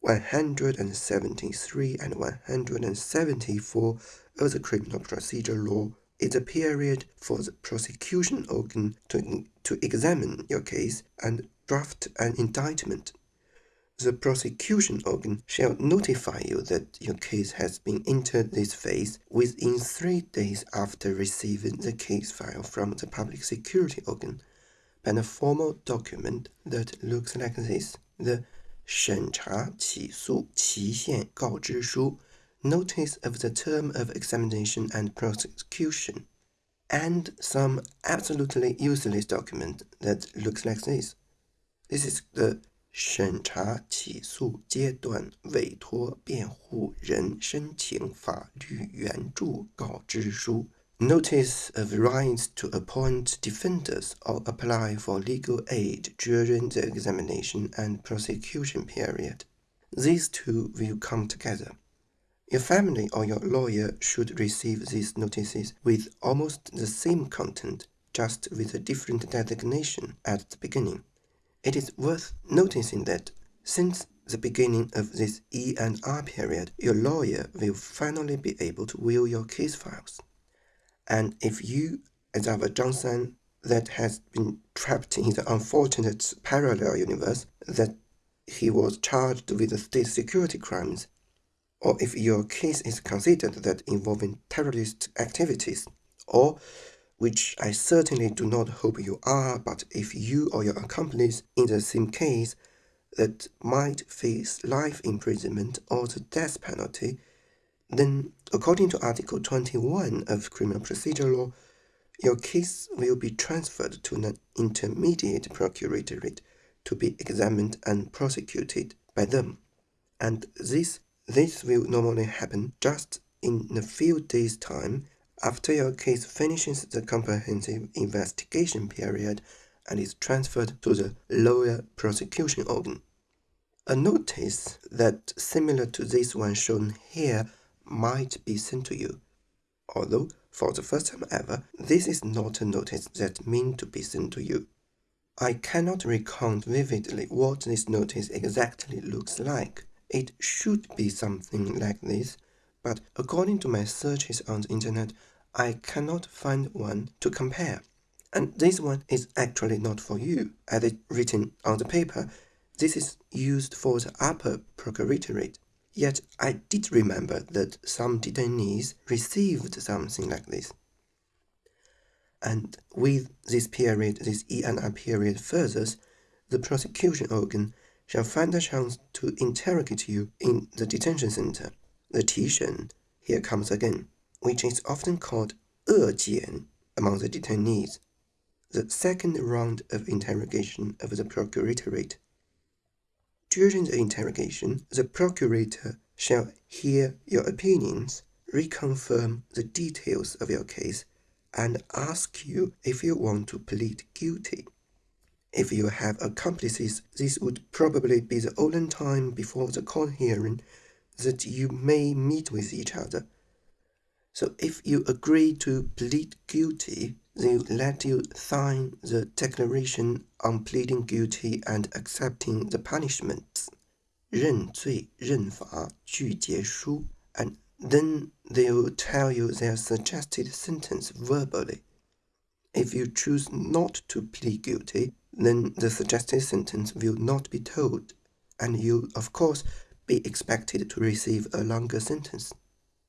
A: 173 and 174 of the Criminal Procedure Law is a period for the prosecution organ to, to examine your case and draft an indictment the prosecution organ shall notify you that your case has been entered this phase within three days after receiving the case file from the public security organ by a formal document that looks like this. The 审查起诉期限告知书 Notice of the term of examination and prosecution and some absolutely useless document that looks like this. This is the 审查起诉阶段委托辩护人申请法律援助告知书 Notice of rights to appoint defenders or apply for legal aid during the examination and prosecution period. These two will come together. Your family or your lawyer should receive these notices with almost the same content, just with a different designation at the beginning. It is worth noticing that since the beginning of this E&R period, your lawyer will finally be able to view your case files. And if you, as our Zhang San, that has been trapped in the unfortunate parallel universe that he was charged with state security crimes, or if your case is considered that involving terrorist activities, or which I certainly do not hope you are, but if you or your accomplice in the same case that might face life imprisonment or the death penalty, then according to Article 21 of Criminal Procedure Law, your case will be transferred to an intermediate procuratorate to be examined and prosecuted by them. And this, this will normally happen just in a few days' time after your case finishes the comprehensive investigation period and is transferred to the lower prosecution organ. A notice that similar to this one shown here might be sent to you. Although, for the first time ever, this is not a notice that meant to be sent to you. I cannot recount vividly what this notice exactly looks like. It should be something like this, but according to my searches on the internet, I cannot find one to compare. And this one is actually not for you, as it's written on the paper. This is used for the upper procuratorate. Yet I did remember that some detainees received something like this. And with this period, this E&R period furthers, the prosecution organ shall find a chance to interrogate you in the detention center. The Tishan here comes again which is often called 恶检 among the detainees, the second round of interrogation of the procuratorate. During the interrogation, the procurator shall hear your opinions, reconfirm the details of your case, and ask you if you want to plead guilty. If you have accomplices, this would probably be the only time before the court hearing that you may meet with each other so if you agree to plead guilty, they let you sign the declaration on pleading guilty and accepting the punishment. 认罪认罚具结书 and then they'll tell you their suggested sentence verbally. If you choose not to plead guilty, then the suggested sentence will not be told, and you, of course, be expected to receive a longer sentence.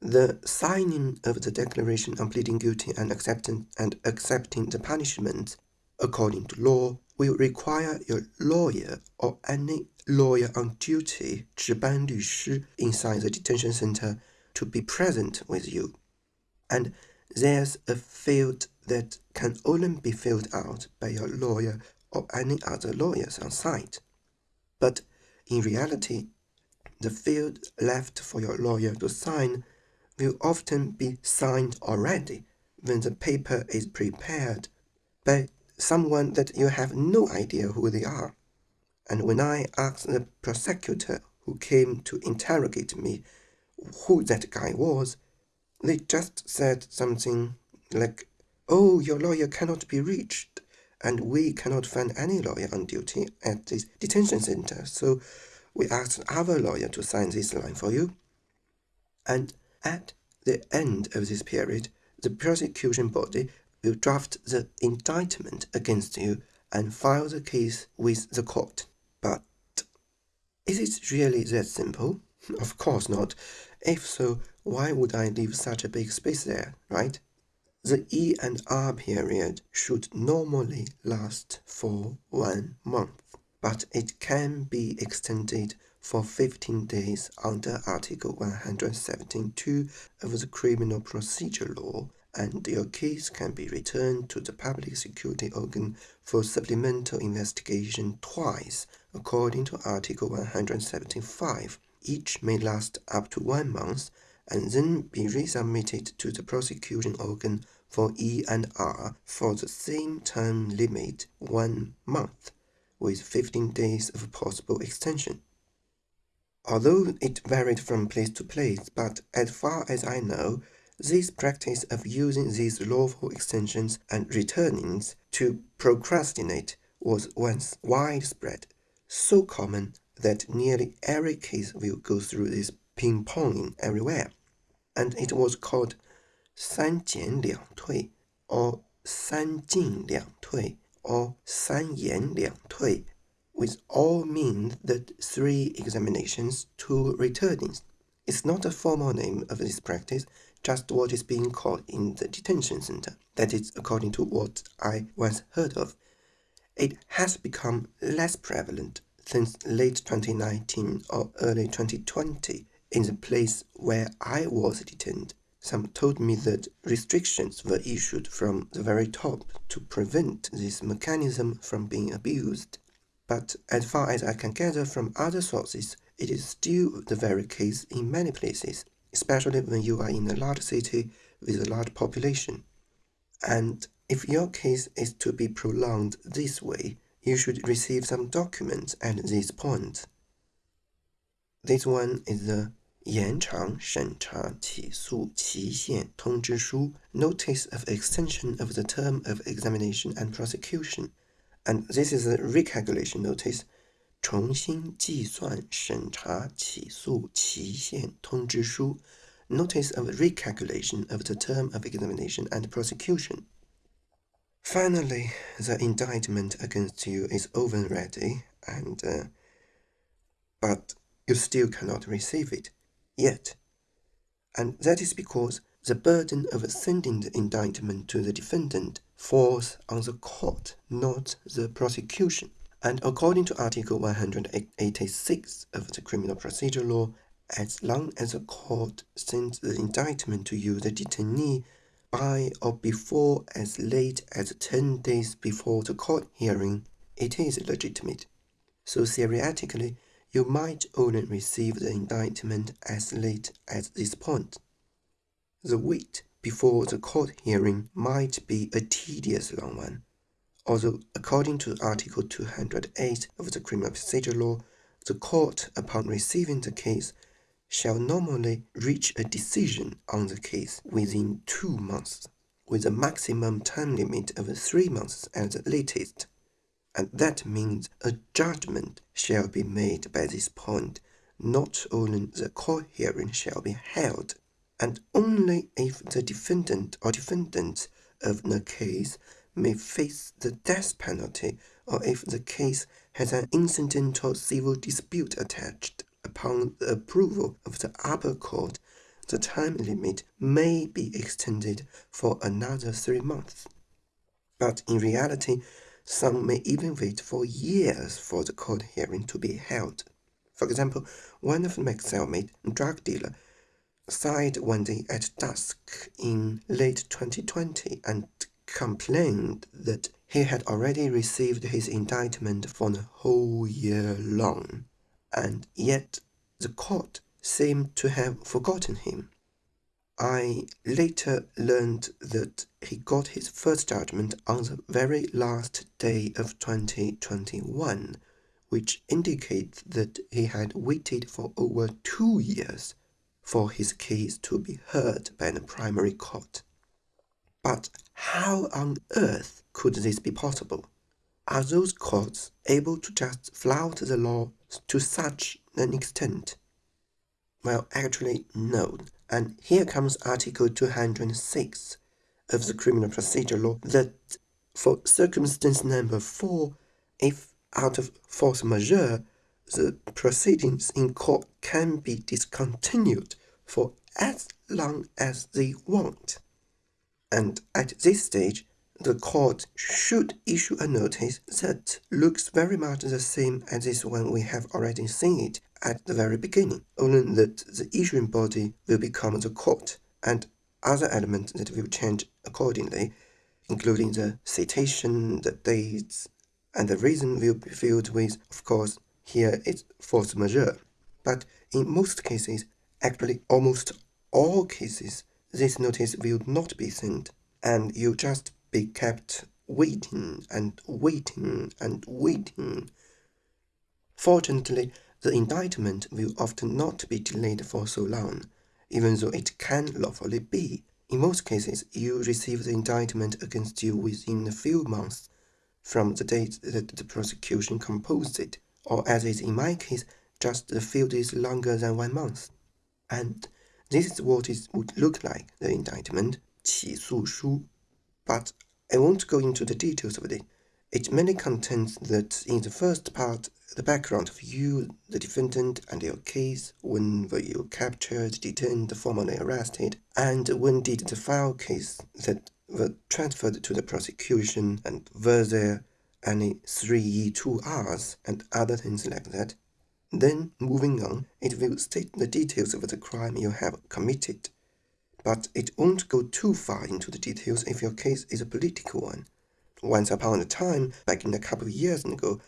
A: The signing of the declaration on pleading guilty and accepting, and accepting the punishment according to law will require your lawyer or any lawyer on duty 值班律师 inside the detention center to be present with you. And there's a field that can only be filled out by your lawyer or any other lawyers on site. But in reality, the field left for your lawyer to sign will often be signed already when the paper is prepared by someone that you have no idea who they are. And when I asked the prosecutor who came to interrogate me who that guy was, they just said something like, Oh, your lawyer cannot be reached, and we cannot find any lawyer on duty at this detention center, so we asked our lawyer to sign this line for you. And at the end of this period, the prosecution body will draft the indictment against you and file the case with the court. But is it really that simple? Of course not. If so, why would I leave such a big space there, right? The E and R period should normally last for one month, but it can be extended for 15 days under Article 117.2 of the Criminal Procedure Law and your case can be returned to the public security organ for supplemental investigation twice, according to Article 175. Each may last up to one month and then be resubmitted to the prosecution organ for E and R for the same term limit, one month, with 15 days of possible extension Although it varied from place to place, but as far as I know, this practice of using these lawful extensions and returnings to procrastinate was once widespread, so common that nearly every case will go through this ping-ponging everywhere, and it was called 三减两退 or 三进两退 or 三延两退 which all mean that three examinations, two returnings. It's not a formal name of this practice, just what is being called in the detention center. That is according to what I once heard of. It has become less prevalent since late 2019 or early 2020 in the place where I was detained. Some told me that restrictions were issued from the very top to prevent this mechanism from being abused But as far as I can gather from other sources, it is still the very case in many places especially when you are in a large city with a large population. And if your case is to be prolonged this way, you should receive some documents at this point. This one is the 延长审查起诉期限通知书 Notice of Extension of the Term of Examination and Prosecution. And this is a recalculation notice 重新计算审查起诉期限通知书 Notice of recalculation of the term of examination and prosecution. Finally, the indictment against you is over ready, and uh, but you still cannot receive it yet. And that is because the burden of sending the indictment to the defendant falls on the court, not the prosecution. And according to Article 186 of the Criminal Procedure Law, as long as the court sends the indictment to you, the detainee, by or before as late as 10 days before the court hearing, it is legitimate. So theoretically, you might only receive the indictment as late as this point. The wait before the court hearing might be a tedious long one although according to Article 208 of the Criminal Procedure Law, the court, upon receiving the case, shall normally reach a decision on the case within two months, with a maximum time limit of three months at the latest. And that means a judgment shall be made by this point. Not only the court hearing shall be held, and only if the defendant or defendants of the case may face the death penalty or if the case has an incidental civil dispute attached upon the approval of the upper court, the time limit may be extended for another three months. But in reality, some may even wait for years for the court hearing to be held. For example, one of my cellmate, drug dealer, sighed one day at dusk in late 2020 and complained that he had already received his indictment for the whole year long and yet the court seemed to have forgotten him. I later learned that he got his first judgment on the very last day of 2021, which indicates that he had waited for over two years for his case to be heard by the primary court. But how on earth could this be possible? Are those courts able to just flout the law to such an extent? Well, actually, no. And here comes Article 206 of the Criminal Procedure Law that for circumstance number 4, if out of force majeure, the proceedings in court can be discontinued for as long as they want. And at this stage, the court should issue a notice that looks very much the same as this one we have already seen it at the very beginning, only that the issuing body will become the court and other elements that will change accordingly, including the citation, the dates, and the reason will be filled with, of course, here it's force majeure. But in most cases, actually almost all cases, this notice will not be sent, and you just be kept waiting and waiting and waiting. Fortunately, the indictment will often not be delayed for so long, even though it can lawfully be. In most cases, you receive the indictment against you within a few months from the date that the prosecution composed it, or as is in my case, just a few days longer than one month. And this is what it would look like, the indictment, 起诉书 but I won't go into the details of it. It mainly contains that in the first part, the background of you, the defendant, and your case, when were you captured, detained, formally arrested, and when did the file case that were transferred to the prosecution, and were there any 3E2Rs and other things like that. Then, moving on, it will state the details of the crime you have committed but it won't go too far into the details if your case is a political one. Once upon a time, back in a couple of years ago,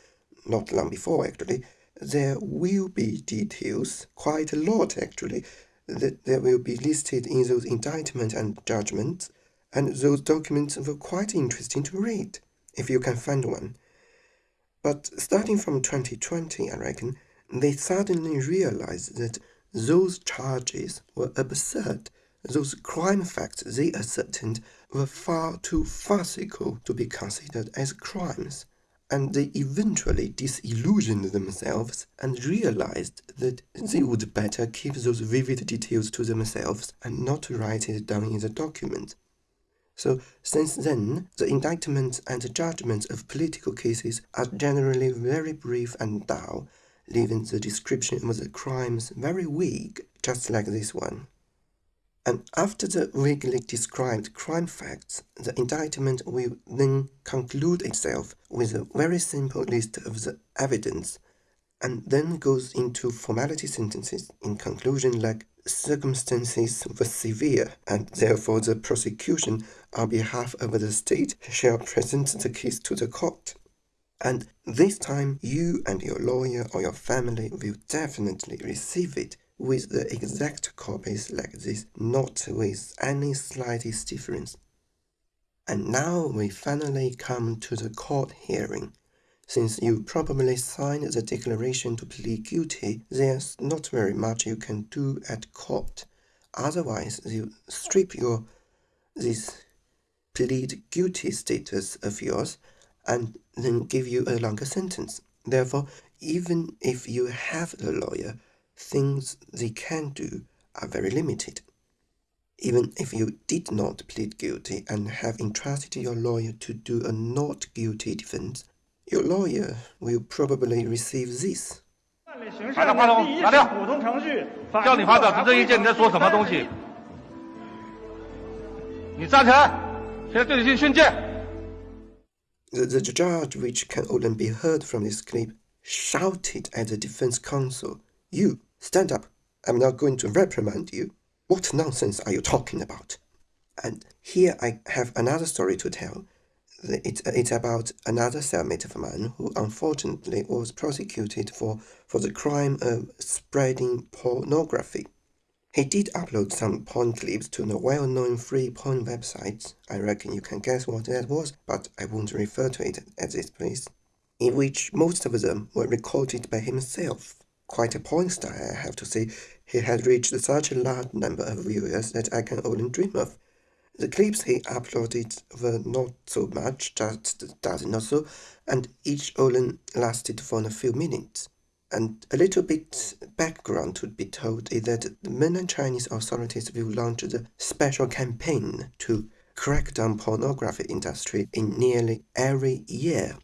A: not long before actually, there will be details, quite a lot actually, that there will be listed in those indictments and judgments, and those documents were quite interesting to read, if you can find one. But starting from 2020, I reckon, they suddenly realized that those charges were absurd those crime facts they ascertained were far too farcical to be considered as crimes, and they eventually disillusioned themselves and realized that they would better keep those vivid details to themselves and not write it down in the document. So, since then, the indictments and the judgments of political cases are generally very brief and dull, leaving the description of the crimes very vague, just like this one. And after the vaguely described crime facts, the indictment will then conclude itself with a very simple list of the evidence and then goes into formality sentences in conclusion like circumstances were severe and therefore the prosecution on behalf of the state shall present the case to the court. And this time you and your lawyer or your family will definitely receive it with the exact copies like this, not with any slightest difference. And now we finally come to the court hearing. Since you probably signed the declaration to plead guilty, there's not very much you can do at court. Otherwise, you strip your this plead guilty status of yours and then give you a longer sentence. Therefore, even if you have a lawyer, things they can do are very limited. Even if you did not plead guilty and have entrusted your lawyer to do a not guilty defense, your lawyer will probably receive this.
B: 拿掉话筒，拿掉。普通程序，叫你发表质证意见，你在说什么东西？你站起来，现在对你进训诫。
A: The, the judge, which can only be heard from this clip, shouted at the defense counsel, You, stand up. I'm not going to reprimand you. What nonsense are you talking about? And here I have another story to tell. It's, it's about another cellmate of mine who unfortunately was prosecuted for, for the crime of spreading pornography. He did upload some porn clips to the well-known free porn websites. I reckon you can guess what that was, but I won't refer to it at this place. In which most of them were recorded by himself. Quite a porn star, I have to say. He had reached such a large number of viewers that I can only dream of. The clips he uploaded were not so much, just a dozen or so, and each only lasted for a few minutes. And a little bit background to be told is that the mainland Chinese authorities will launch a special campaign to crack down pornography industry in nearly every year.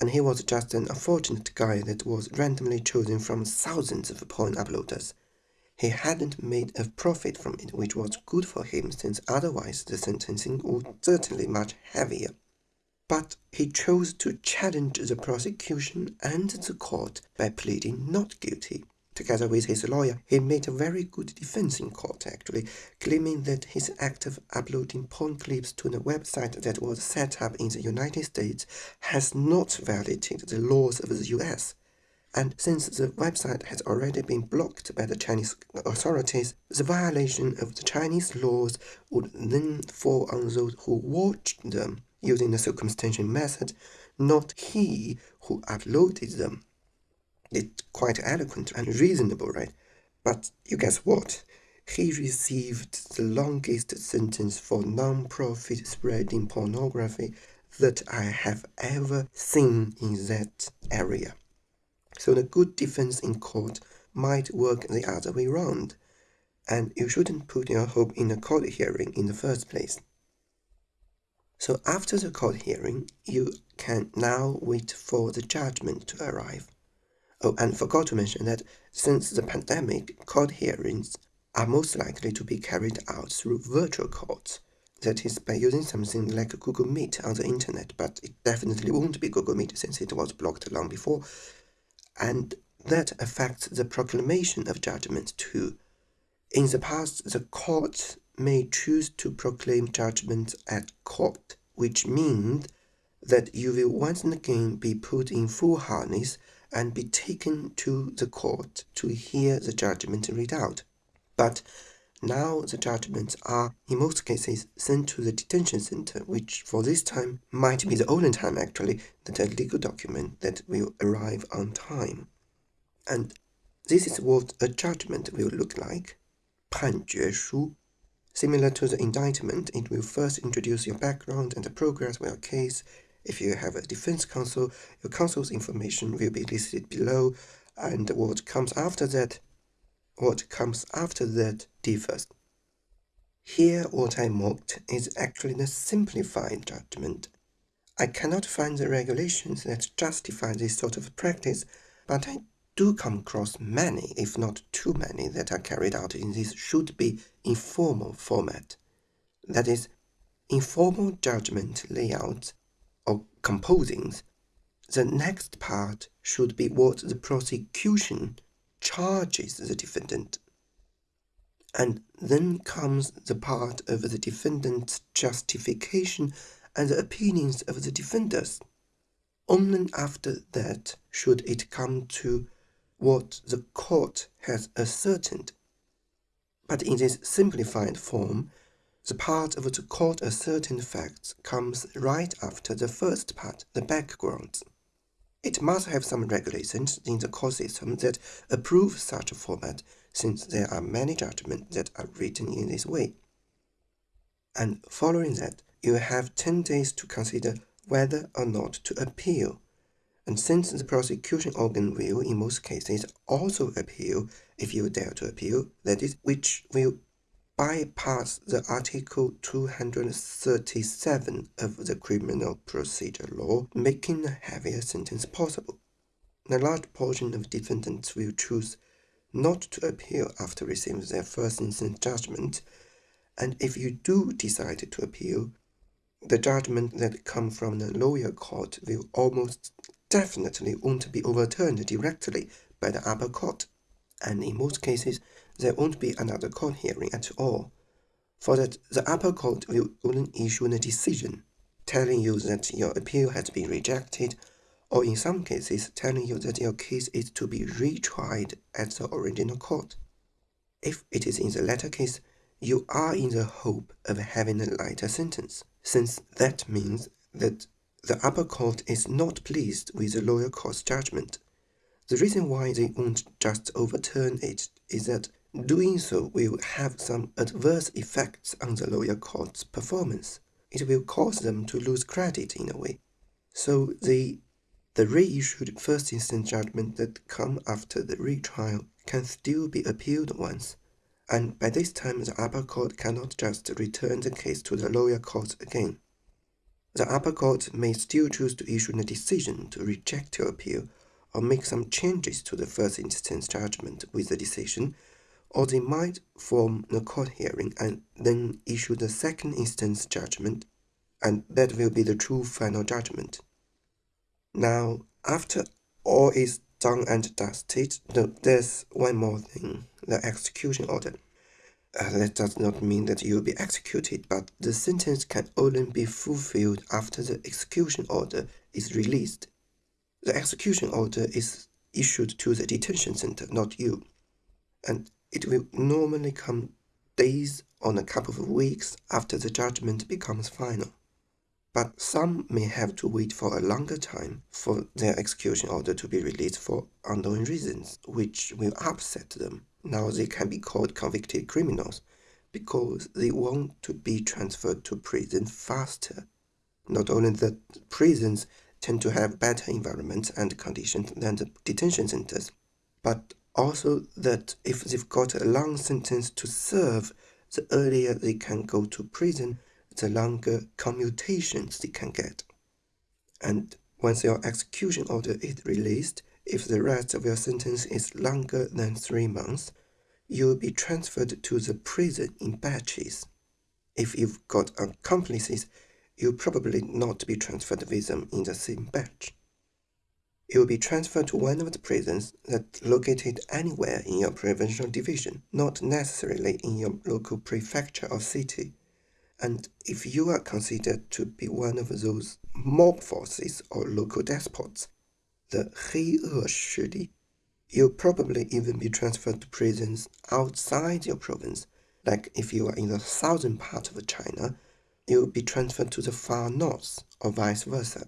A: And he was just an unfortunate guy that was randomly chosen from thousands of porn uploaders. He hadn't made a profit from it, which was good for him, since otherwise the sentencing would certainly much heavier. But he chose to challenge the prosecution and the court by pleading not guilty. Together with his lawyer, he made a very good defense in court, actually, claiming that his act of uploading porn clips to the website that was set up in the United States has not violated the laws of the US. And since the website has already been blocked by the Chinese authorities, the violation of the Chinese laws would then fall on those who watched them using the circumstantial method, not he who uploaded them. It's quite eloquent and reasonable, right? But you guess what? He received the longest sentence for non-profit spreading pornography that I have ever seen in that area. So the good defense in court might work the other way round, and you shouldn't put your hope in a court hearing in the first place. So after the court hearing, you can now wait for the judgment to arrive. Oh, and forgot to mention that since the pandemic, court hearings are most likely to be carried out through virtual courts. That is, by using something like Google Meet on the internet, but it definitely won't be Google Meet since it was blocked long before and that affects the proclamation of judgment too. In the past, the court may choose to proclaim judgment at court, which means that you will once again be put in full harness and be taken to the court to hear the judgment read out. But now the judgments are, in most cases, sent to the detention center, which for this time might be the only time actually that a legal document that will arrive on time. And this is what a judgment will look like. 判决书. Similar to the indictment, it will first introduce your background and the progress of your case. If you have a defense counsel, your counsel's information will be listed below, and what comes after that what comes after that differs. Here, what I mocked is actually the simplified judgment. I cannot find the regulations that justify this sort of practice, but I do come across many, if not too many, that are carried out in this should be informal format. That is, informal judgment layouts or composings. The next part should be what the prosecution charges the defendant. And then comes the part of the defendant's justification and the opinions of the defenders. Only after that should it come to what the court has ascertained. But in this simplified form, the part of the court ascertained facts comes right after the first part, the background. It must have some regulations in the court system that approve such a format, since there are many judgments that are written in this way. And following that, you have 10 days to consider whether or not to appeal. And since the prosecution organ will, in most cases, also appeal if you dare to appeal, that is, which will bypass the Article 237 of the Criminal Procedure Law, making a heavier sentence possible. A large portion of defendants will choose not to appeal after receiving their first instance judgment, and if you do decide to appeal, the judgment that comes from the lower court will almost definitely won't be overturned directly by the upper court, and in most cases, there won't be another court hearing at all, for that the upper court will only issue a decision telling you that your appeal has been rejected, or in some cases telling you that your case is to be retried at the original court. If it is in the latter case, you are in the hope of having a lighter sentence, since that means that the upper court is not pleased with the lower court's judgment. The reason why they won't just overturn it is that Doing so will have some adverse effects on the lower court's performance. It will cause them to lose credit in a way. So the the reissued first instance judgment that come after the retrial can still be appealed once, and by this time the upper court cannot just return the case to the lower court again. The upper court may still choose to issue a decision to reject your appeal or make some changes to the first instance judgment with the decision or they might form a court hearing and then issue the second instance judgment, and that will be the true final judgment. Now, after all is done and dusted, there's one more thing the execution order. Uh, that does not mean that you will be executed, but the sentence can only be fulfilled after the execution order is released. The execution order is issued to the detention center, not you. And it will normally come days or a couple of weeks after the judgment becomes final. But some may have to wait for a longer time for their execution order to be released for unknown reasons, which will upset them. Now they can be called convicted criminals because they want to be transferred to prison faster. Not only that prisons tend to have better environments and conditions than the detention centers, but also that if they've got a long sentence to serve, the earlier they can go to prison, the longer commutations they can get. And once your execution order is released, if the rest of your sentence is longer than three months, you will be transferred to the prison in batches. If you've got accomplices, you'll probably not be transferred with them in the same batch you will be transferred to one of the prisons that located anywhere in your provincial division, not necessarily in your local prefecture or city. And if you are considered to be one of those mob forces or local despots, the 黑恶势力, you'll probably even be transferred to prisons outside your province. Like if you are in the southern part of China, you'll be transferred to the far north, or vice versa.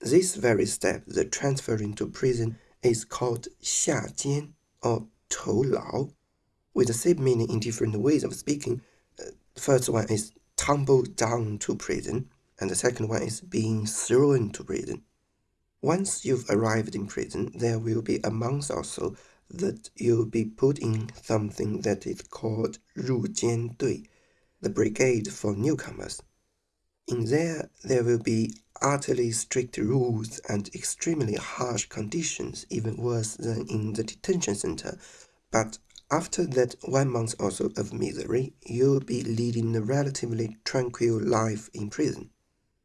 A: This very step, the transferring to prison, is called 下监 or 囚牢, with the same meaning in different ways of speaking. Uh, the first one is tumble down to prison, and the second one is being thrown to prison. Once you've arrived in prison, there will be a month or so that you'll be put in something that is called 入监队, the brigade for newcomers. In there, there will be utterly strict rules and extremely harsh conditions, even worse than in the detention center. But after that one month or so of misery, you'll be leading a relatively tranquil life in prison.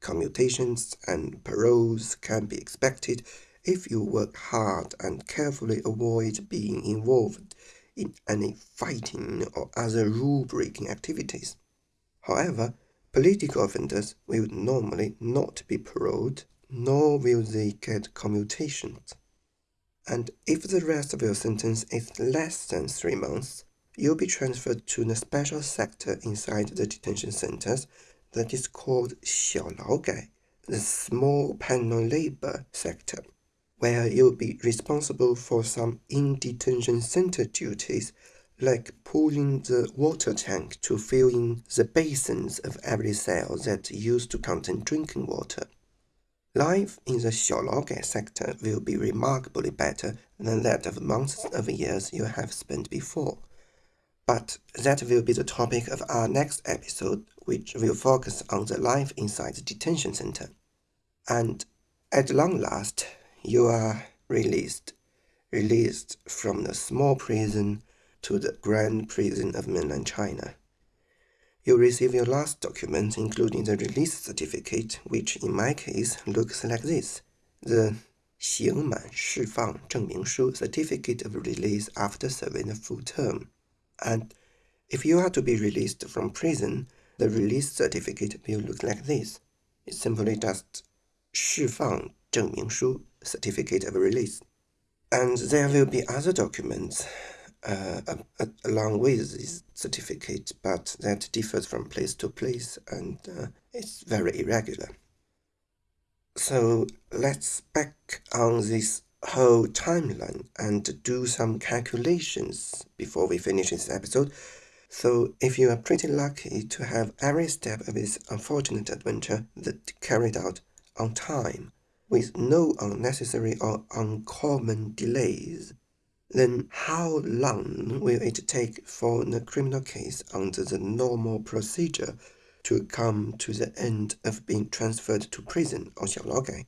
A: Commutations and paroles can be expected if you work hard and carefully avoid being involved in any fighting or other rule breaking activities. However, political offenders will normally not be paroled, nor will they get commutations. And if the rest of your sentence is less than three months, you'll be transferred to the special sector inside the detention centers that is called 小劳改, the small penal labor sector, where you'll be responsible for some in-detention center duties like pulling the water tank to fill in the basins of every cell that used to contain drinking water. Life in the Xiaolaogai sector will be remarkably better than that of months of years you have spent before. But that will be the topic of our next episode, which will focus on the life inside the detention center. And at long last, you are released, released from the small prison to the grand prison of mainland China. You receive your last document, including the release certificate, which in my case looks like this the 刑满释放证明书 certificate of release after serving a full term. And if you are to be released from prison, the release certificate will look like this. It's simply just 释放证明书 certificate of release. And there will be other documents uh, along with this certificate, but that differs from place to place and uh, it's very irregular. So let's back on this whole timeline and do some calculations before we finish this episode. So if you are pretty lucky to have every step of this unfortunate adventure that carried out on time, with no unnecessary or uncommon delays, then how long will it take for the criminal case under the normal procedure to come to the end of being transferred to prison oh, or Xiaolaogai?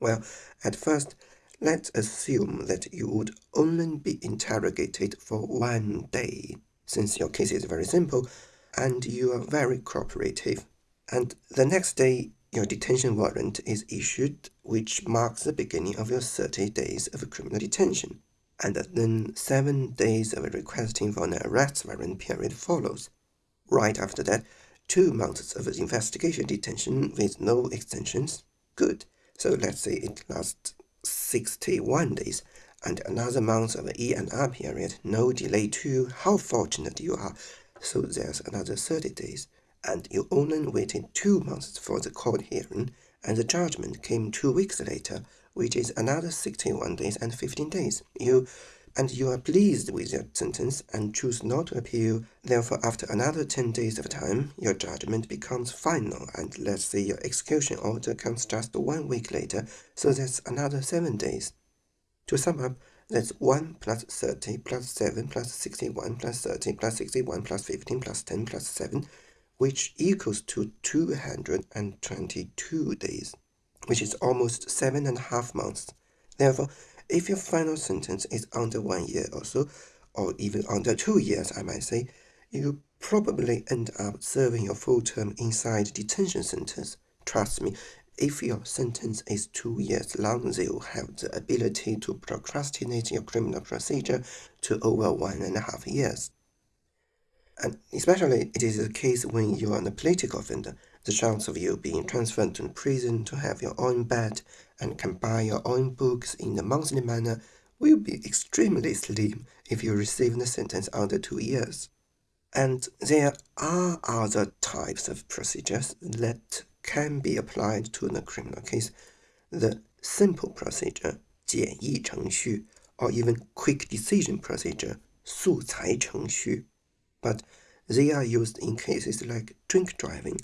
A: Well, at first, let's assume that you would only be interrogated for one day, since your case is very simple and you are very cooperative. And the next day, your detention warrant is issued, which marks the beginning of your 30 days of criminal detention and then seven days of requesting for an arrest warrant period follows. Right after that, two months of investigation detention with no extensions. Good. So let's say it lasts 61 days and another month of E&R period, no delay too. How fortunate you are. So there's another 30 days. And you only waited two months for the court hearing, and the judgment came two weeks later which is another 61 days and 15 days. You and you are pleased with your sentence and choose not to appeal. Therefore, after another 10 days of time, your judgment becomes final, and let's say your execution order comes just one week later, so that's another 7 days. To sum up, that's 1 plus 30 plus 7 plus 61 plus 30 plus 61 plus 15 plus 10 plus 7, which equals to 222 days which is almost seven and a half months. Therefore, if your final sentence is under one year or so, or even under two years, I might say, you probably end up serving your full term inside detention centers. Trust me, if your sentence is two years long, they will have the ability to procrastinate your criminal procedure to over one and a half years. And especially it is the case when you are a political offender the chance of you being transferred to prison to have your own bed and can buy your own books in a monthly manner will be extremely slim if you receive the sentence under two years. And there are other types of procedures that can be applied to a criminal case. The simple procedure, 简易程序, or even quick decision procedure, 速裁程序. But they are used in cases like drink driving,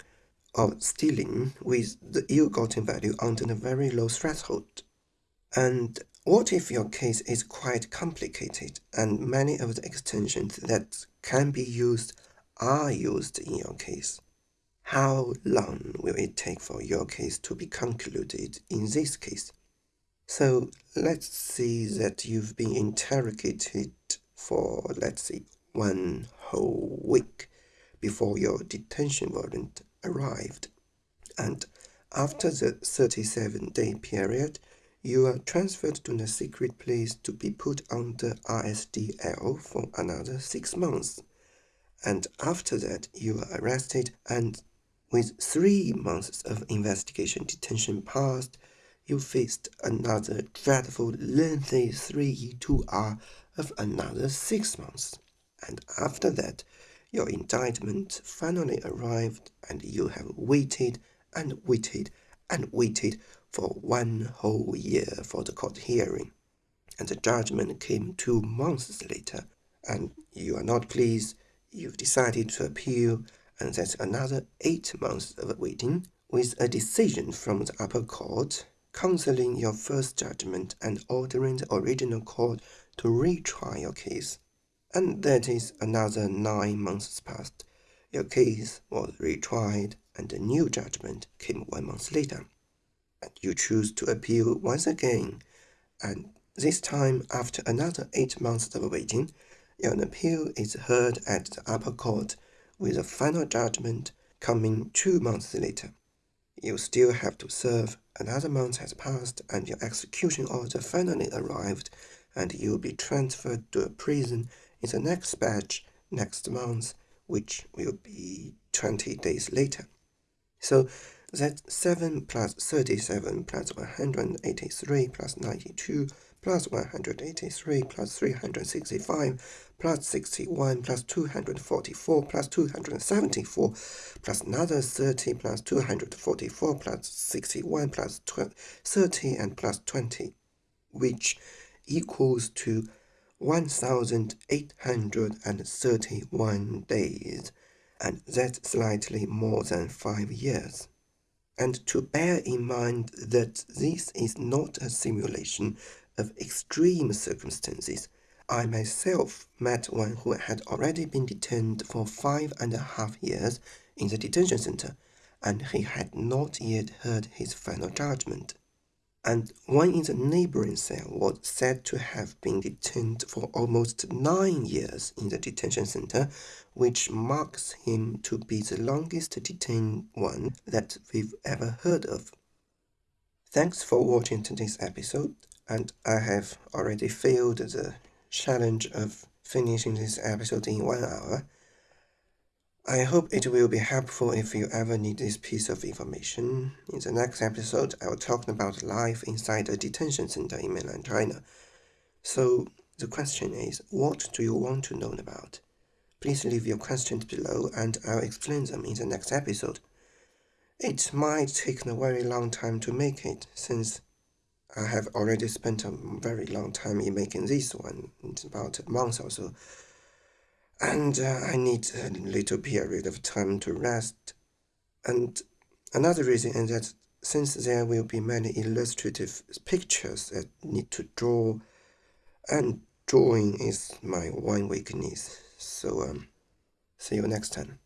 A: of stealing with the ill-gotten value under a very low threshold. And what if your case is quite complicated and many of the extensions that can be used are used in your case? How long will it take for your case to be concluded in this case? So let's see that you've been interrogated for, let's say, one whole week before your detention warrant arrived. And after the 37 day period, you are transferred to the secret place to be put under RSDL for another six months. And after that, you are arrested, and with three months of investigation detention passed, you faced another dreadful, lengthy 3-2R of another six months. And after that, your indictment finally arrived, and you have waited and waited and waited for one whole year for the court hearing. And the judgment came two months later, and you are not pleased, you've decided to appeal, and that's another eight months of waiting with a decision from the upper court cancelling your first judgment and ordering the original court to retry your case. And that is another nine months passed. Your case was retried and a new judgment came one month later. And you choose to appeal once again, and this time after another eight months of waiting, your appeal is heard at the upper court with a final judgment coming two months later. You still have to serve, another month has passed, and your execution order finally arrived, and you'll be transferred to a prison in the next batch next month, which will be 20 days later. So that's 7 plus 37 plus 183 plus 92 plus 183 plus 365 plus 61 plus 244 plus 274 plus another 30 plus 244 plus 61 plus 30 and plus 20 which equals to 1831 days and that's slightly more than 5 years and to bear in mind that this is not a simulation of extreme circumstances, I myself met one who had already been detained for five and a half years in the detention center, and he had not yet heard his final judgment. And one in the neighboring cell was said to have been detained for almost nine years in the detention center, which marks him to be the longest detained one that we've ever heard of. Thanks for watching today's episode and I have already failed the challenge of finishing this episode in one hour. I hope it will be helpful if you ever need this piece of information. In the next episode, I will talk about life inside a detention center in mainland China. So, the question is, what do you want to know about? Please leave your questions below and I'll explain them in the next episode. It might take a very long time to make it, since I have already spent a very long time in making this one. About a month or so. And uh, I need a little period of time to rest. And another reason is that since there will be many illustrative pictures that need to draw, and drawing is my one weakness. So, um, see you next time.